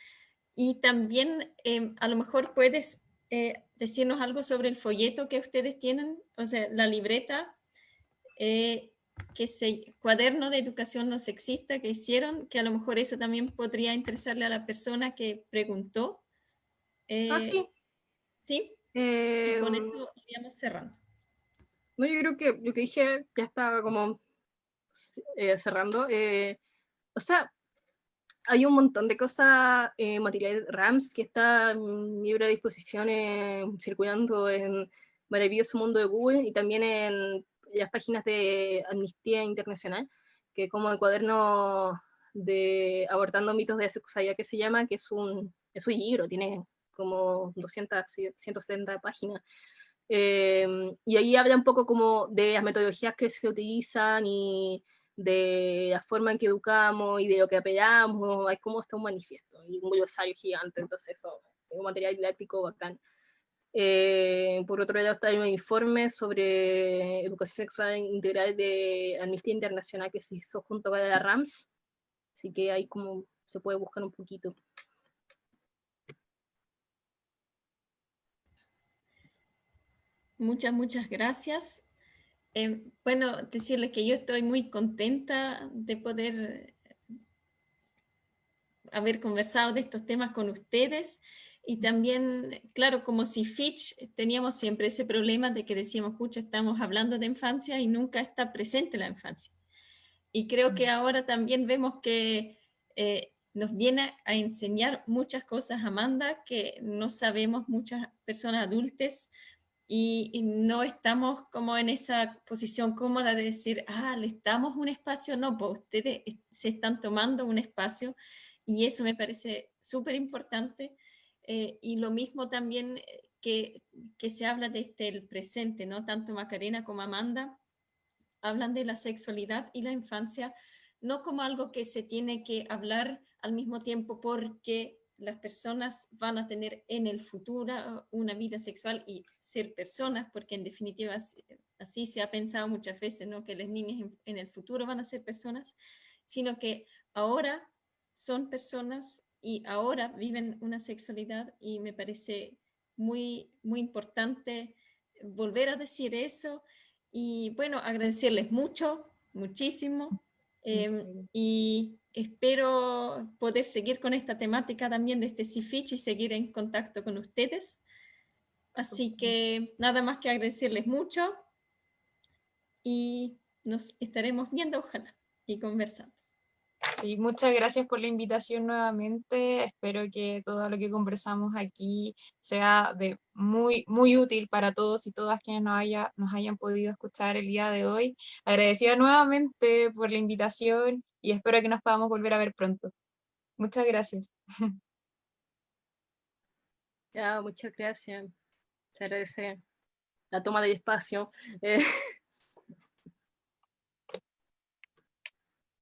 y también em, a lo mejor puedes eh, decirnos algo sobre el folleto que ustedes tienen, o sea, la libreta, eh, que se, cuaderno de educación no sexista que hicieron, que a lo mejor eso también podría interesarle a la persona que preguntó. ah, sí. Eh, ¿Sí? con eso iríamos cerrando. No, yo creo que lo que dije ya estaba como cerrando. o sea, hay un montón de cosas, eh, material RAMS que está en libre disposición circulando en Maravilloso Mundo de Google y también en las páginas de Amnistía Internacional, que como el cuaderno de Abordando mitos de sexualidad que se llama, que es un, es un libro, tiene como 200, 170 páginas. Eh, y ahí habla un poco como de las metodologías que se utilizan y de la forma en que educamos y de lo que apelamos, hay como está un manifiesto y un glosario gigante, entonces eso es un material didáctico bacán. Eh, por otro lado está el informe sobre educación sexual integral de Amnistía Internacional que se hizo junto con la RAMS, así que ahí como se puede buscar un poquito. Muchas, muchas gracias. Eh, bueno, decirles que yo estoy muy contenta de poder haber conversado de estos temas con ustedes y también, claro, como si Fitch teníamos siempre ese problema de que decíamos, pucha, estamos hablando de infancia y nunca está presente la infancia. Y creo que ahora también vemos que eh, nos viene a enseñar muchas cosas Amanda que no sabemos muchas personas adultas y, no estamos como en esa posición cómoda de decir, ah, le estamos un espacio, no, pues ustedes se están tomando un espacio y eso me parece súper importante. Eh, y lo mismo también eh, que, que se habla desde este, el presente, ¿no? Tanto Macarena como Amanda hablan de la sexualidad y la infancia, no como algo que se tiene que hablar al mismo tiempo porque las personas van a tener en el futuro una vida sexual y ser personas, porque en definitiva así se ha pensado muchas veces, ¿no? que las niñas en, el futuro van a ser personas, sino que ahora son personas y ahora viven una sexualidad y me parece muy, muy importante volver a decir eso y bueno, agradecerles mucho, muchísimo em, y espero poder seguir con esta temática también de este CIFICH y seguir en contacto con ustedes. Así que nada más que agradecerles mucho y nos estaremos viendo, ojalá, y conversando. Muchas gracias por la invitación nuevamente. Espero que todo lo que conversamos aquí sea de muy, muy útil para todos y todas quienes nos, haya, nos hayan podido escuchar el día de hoy. Agradecida nuevamente por la invitación y espero que nos podamos volver a ver pronto. Muchas gracias. Ya, muchas gracias. Se agradece la toma del espacio. Eh,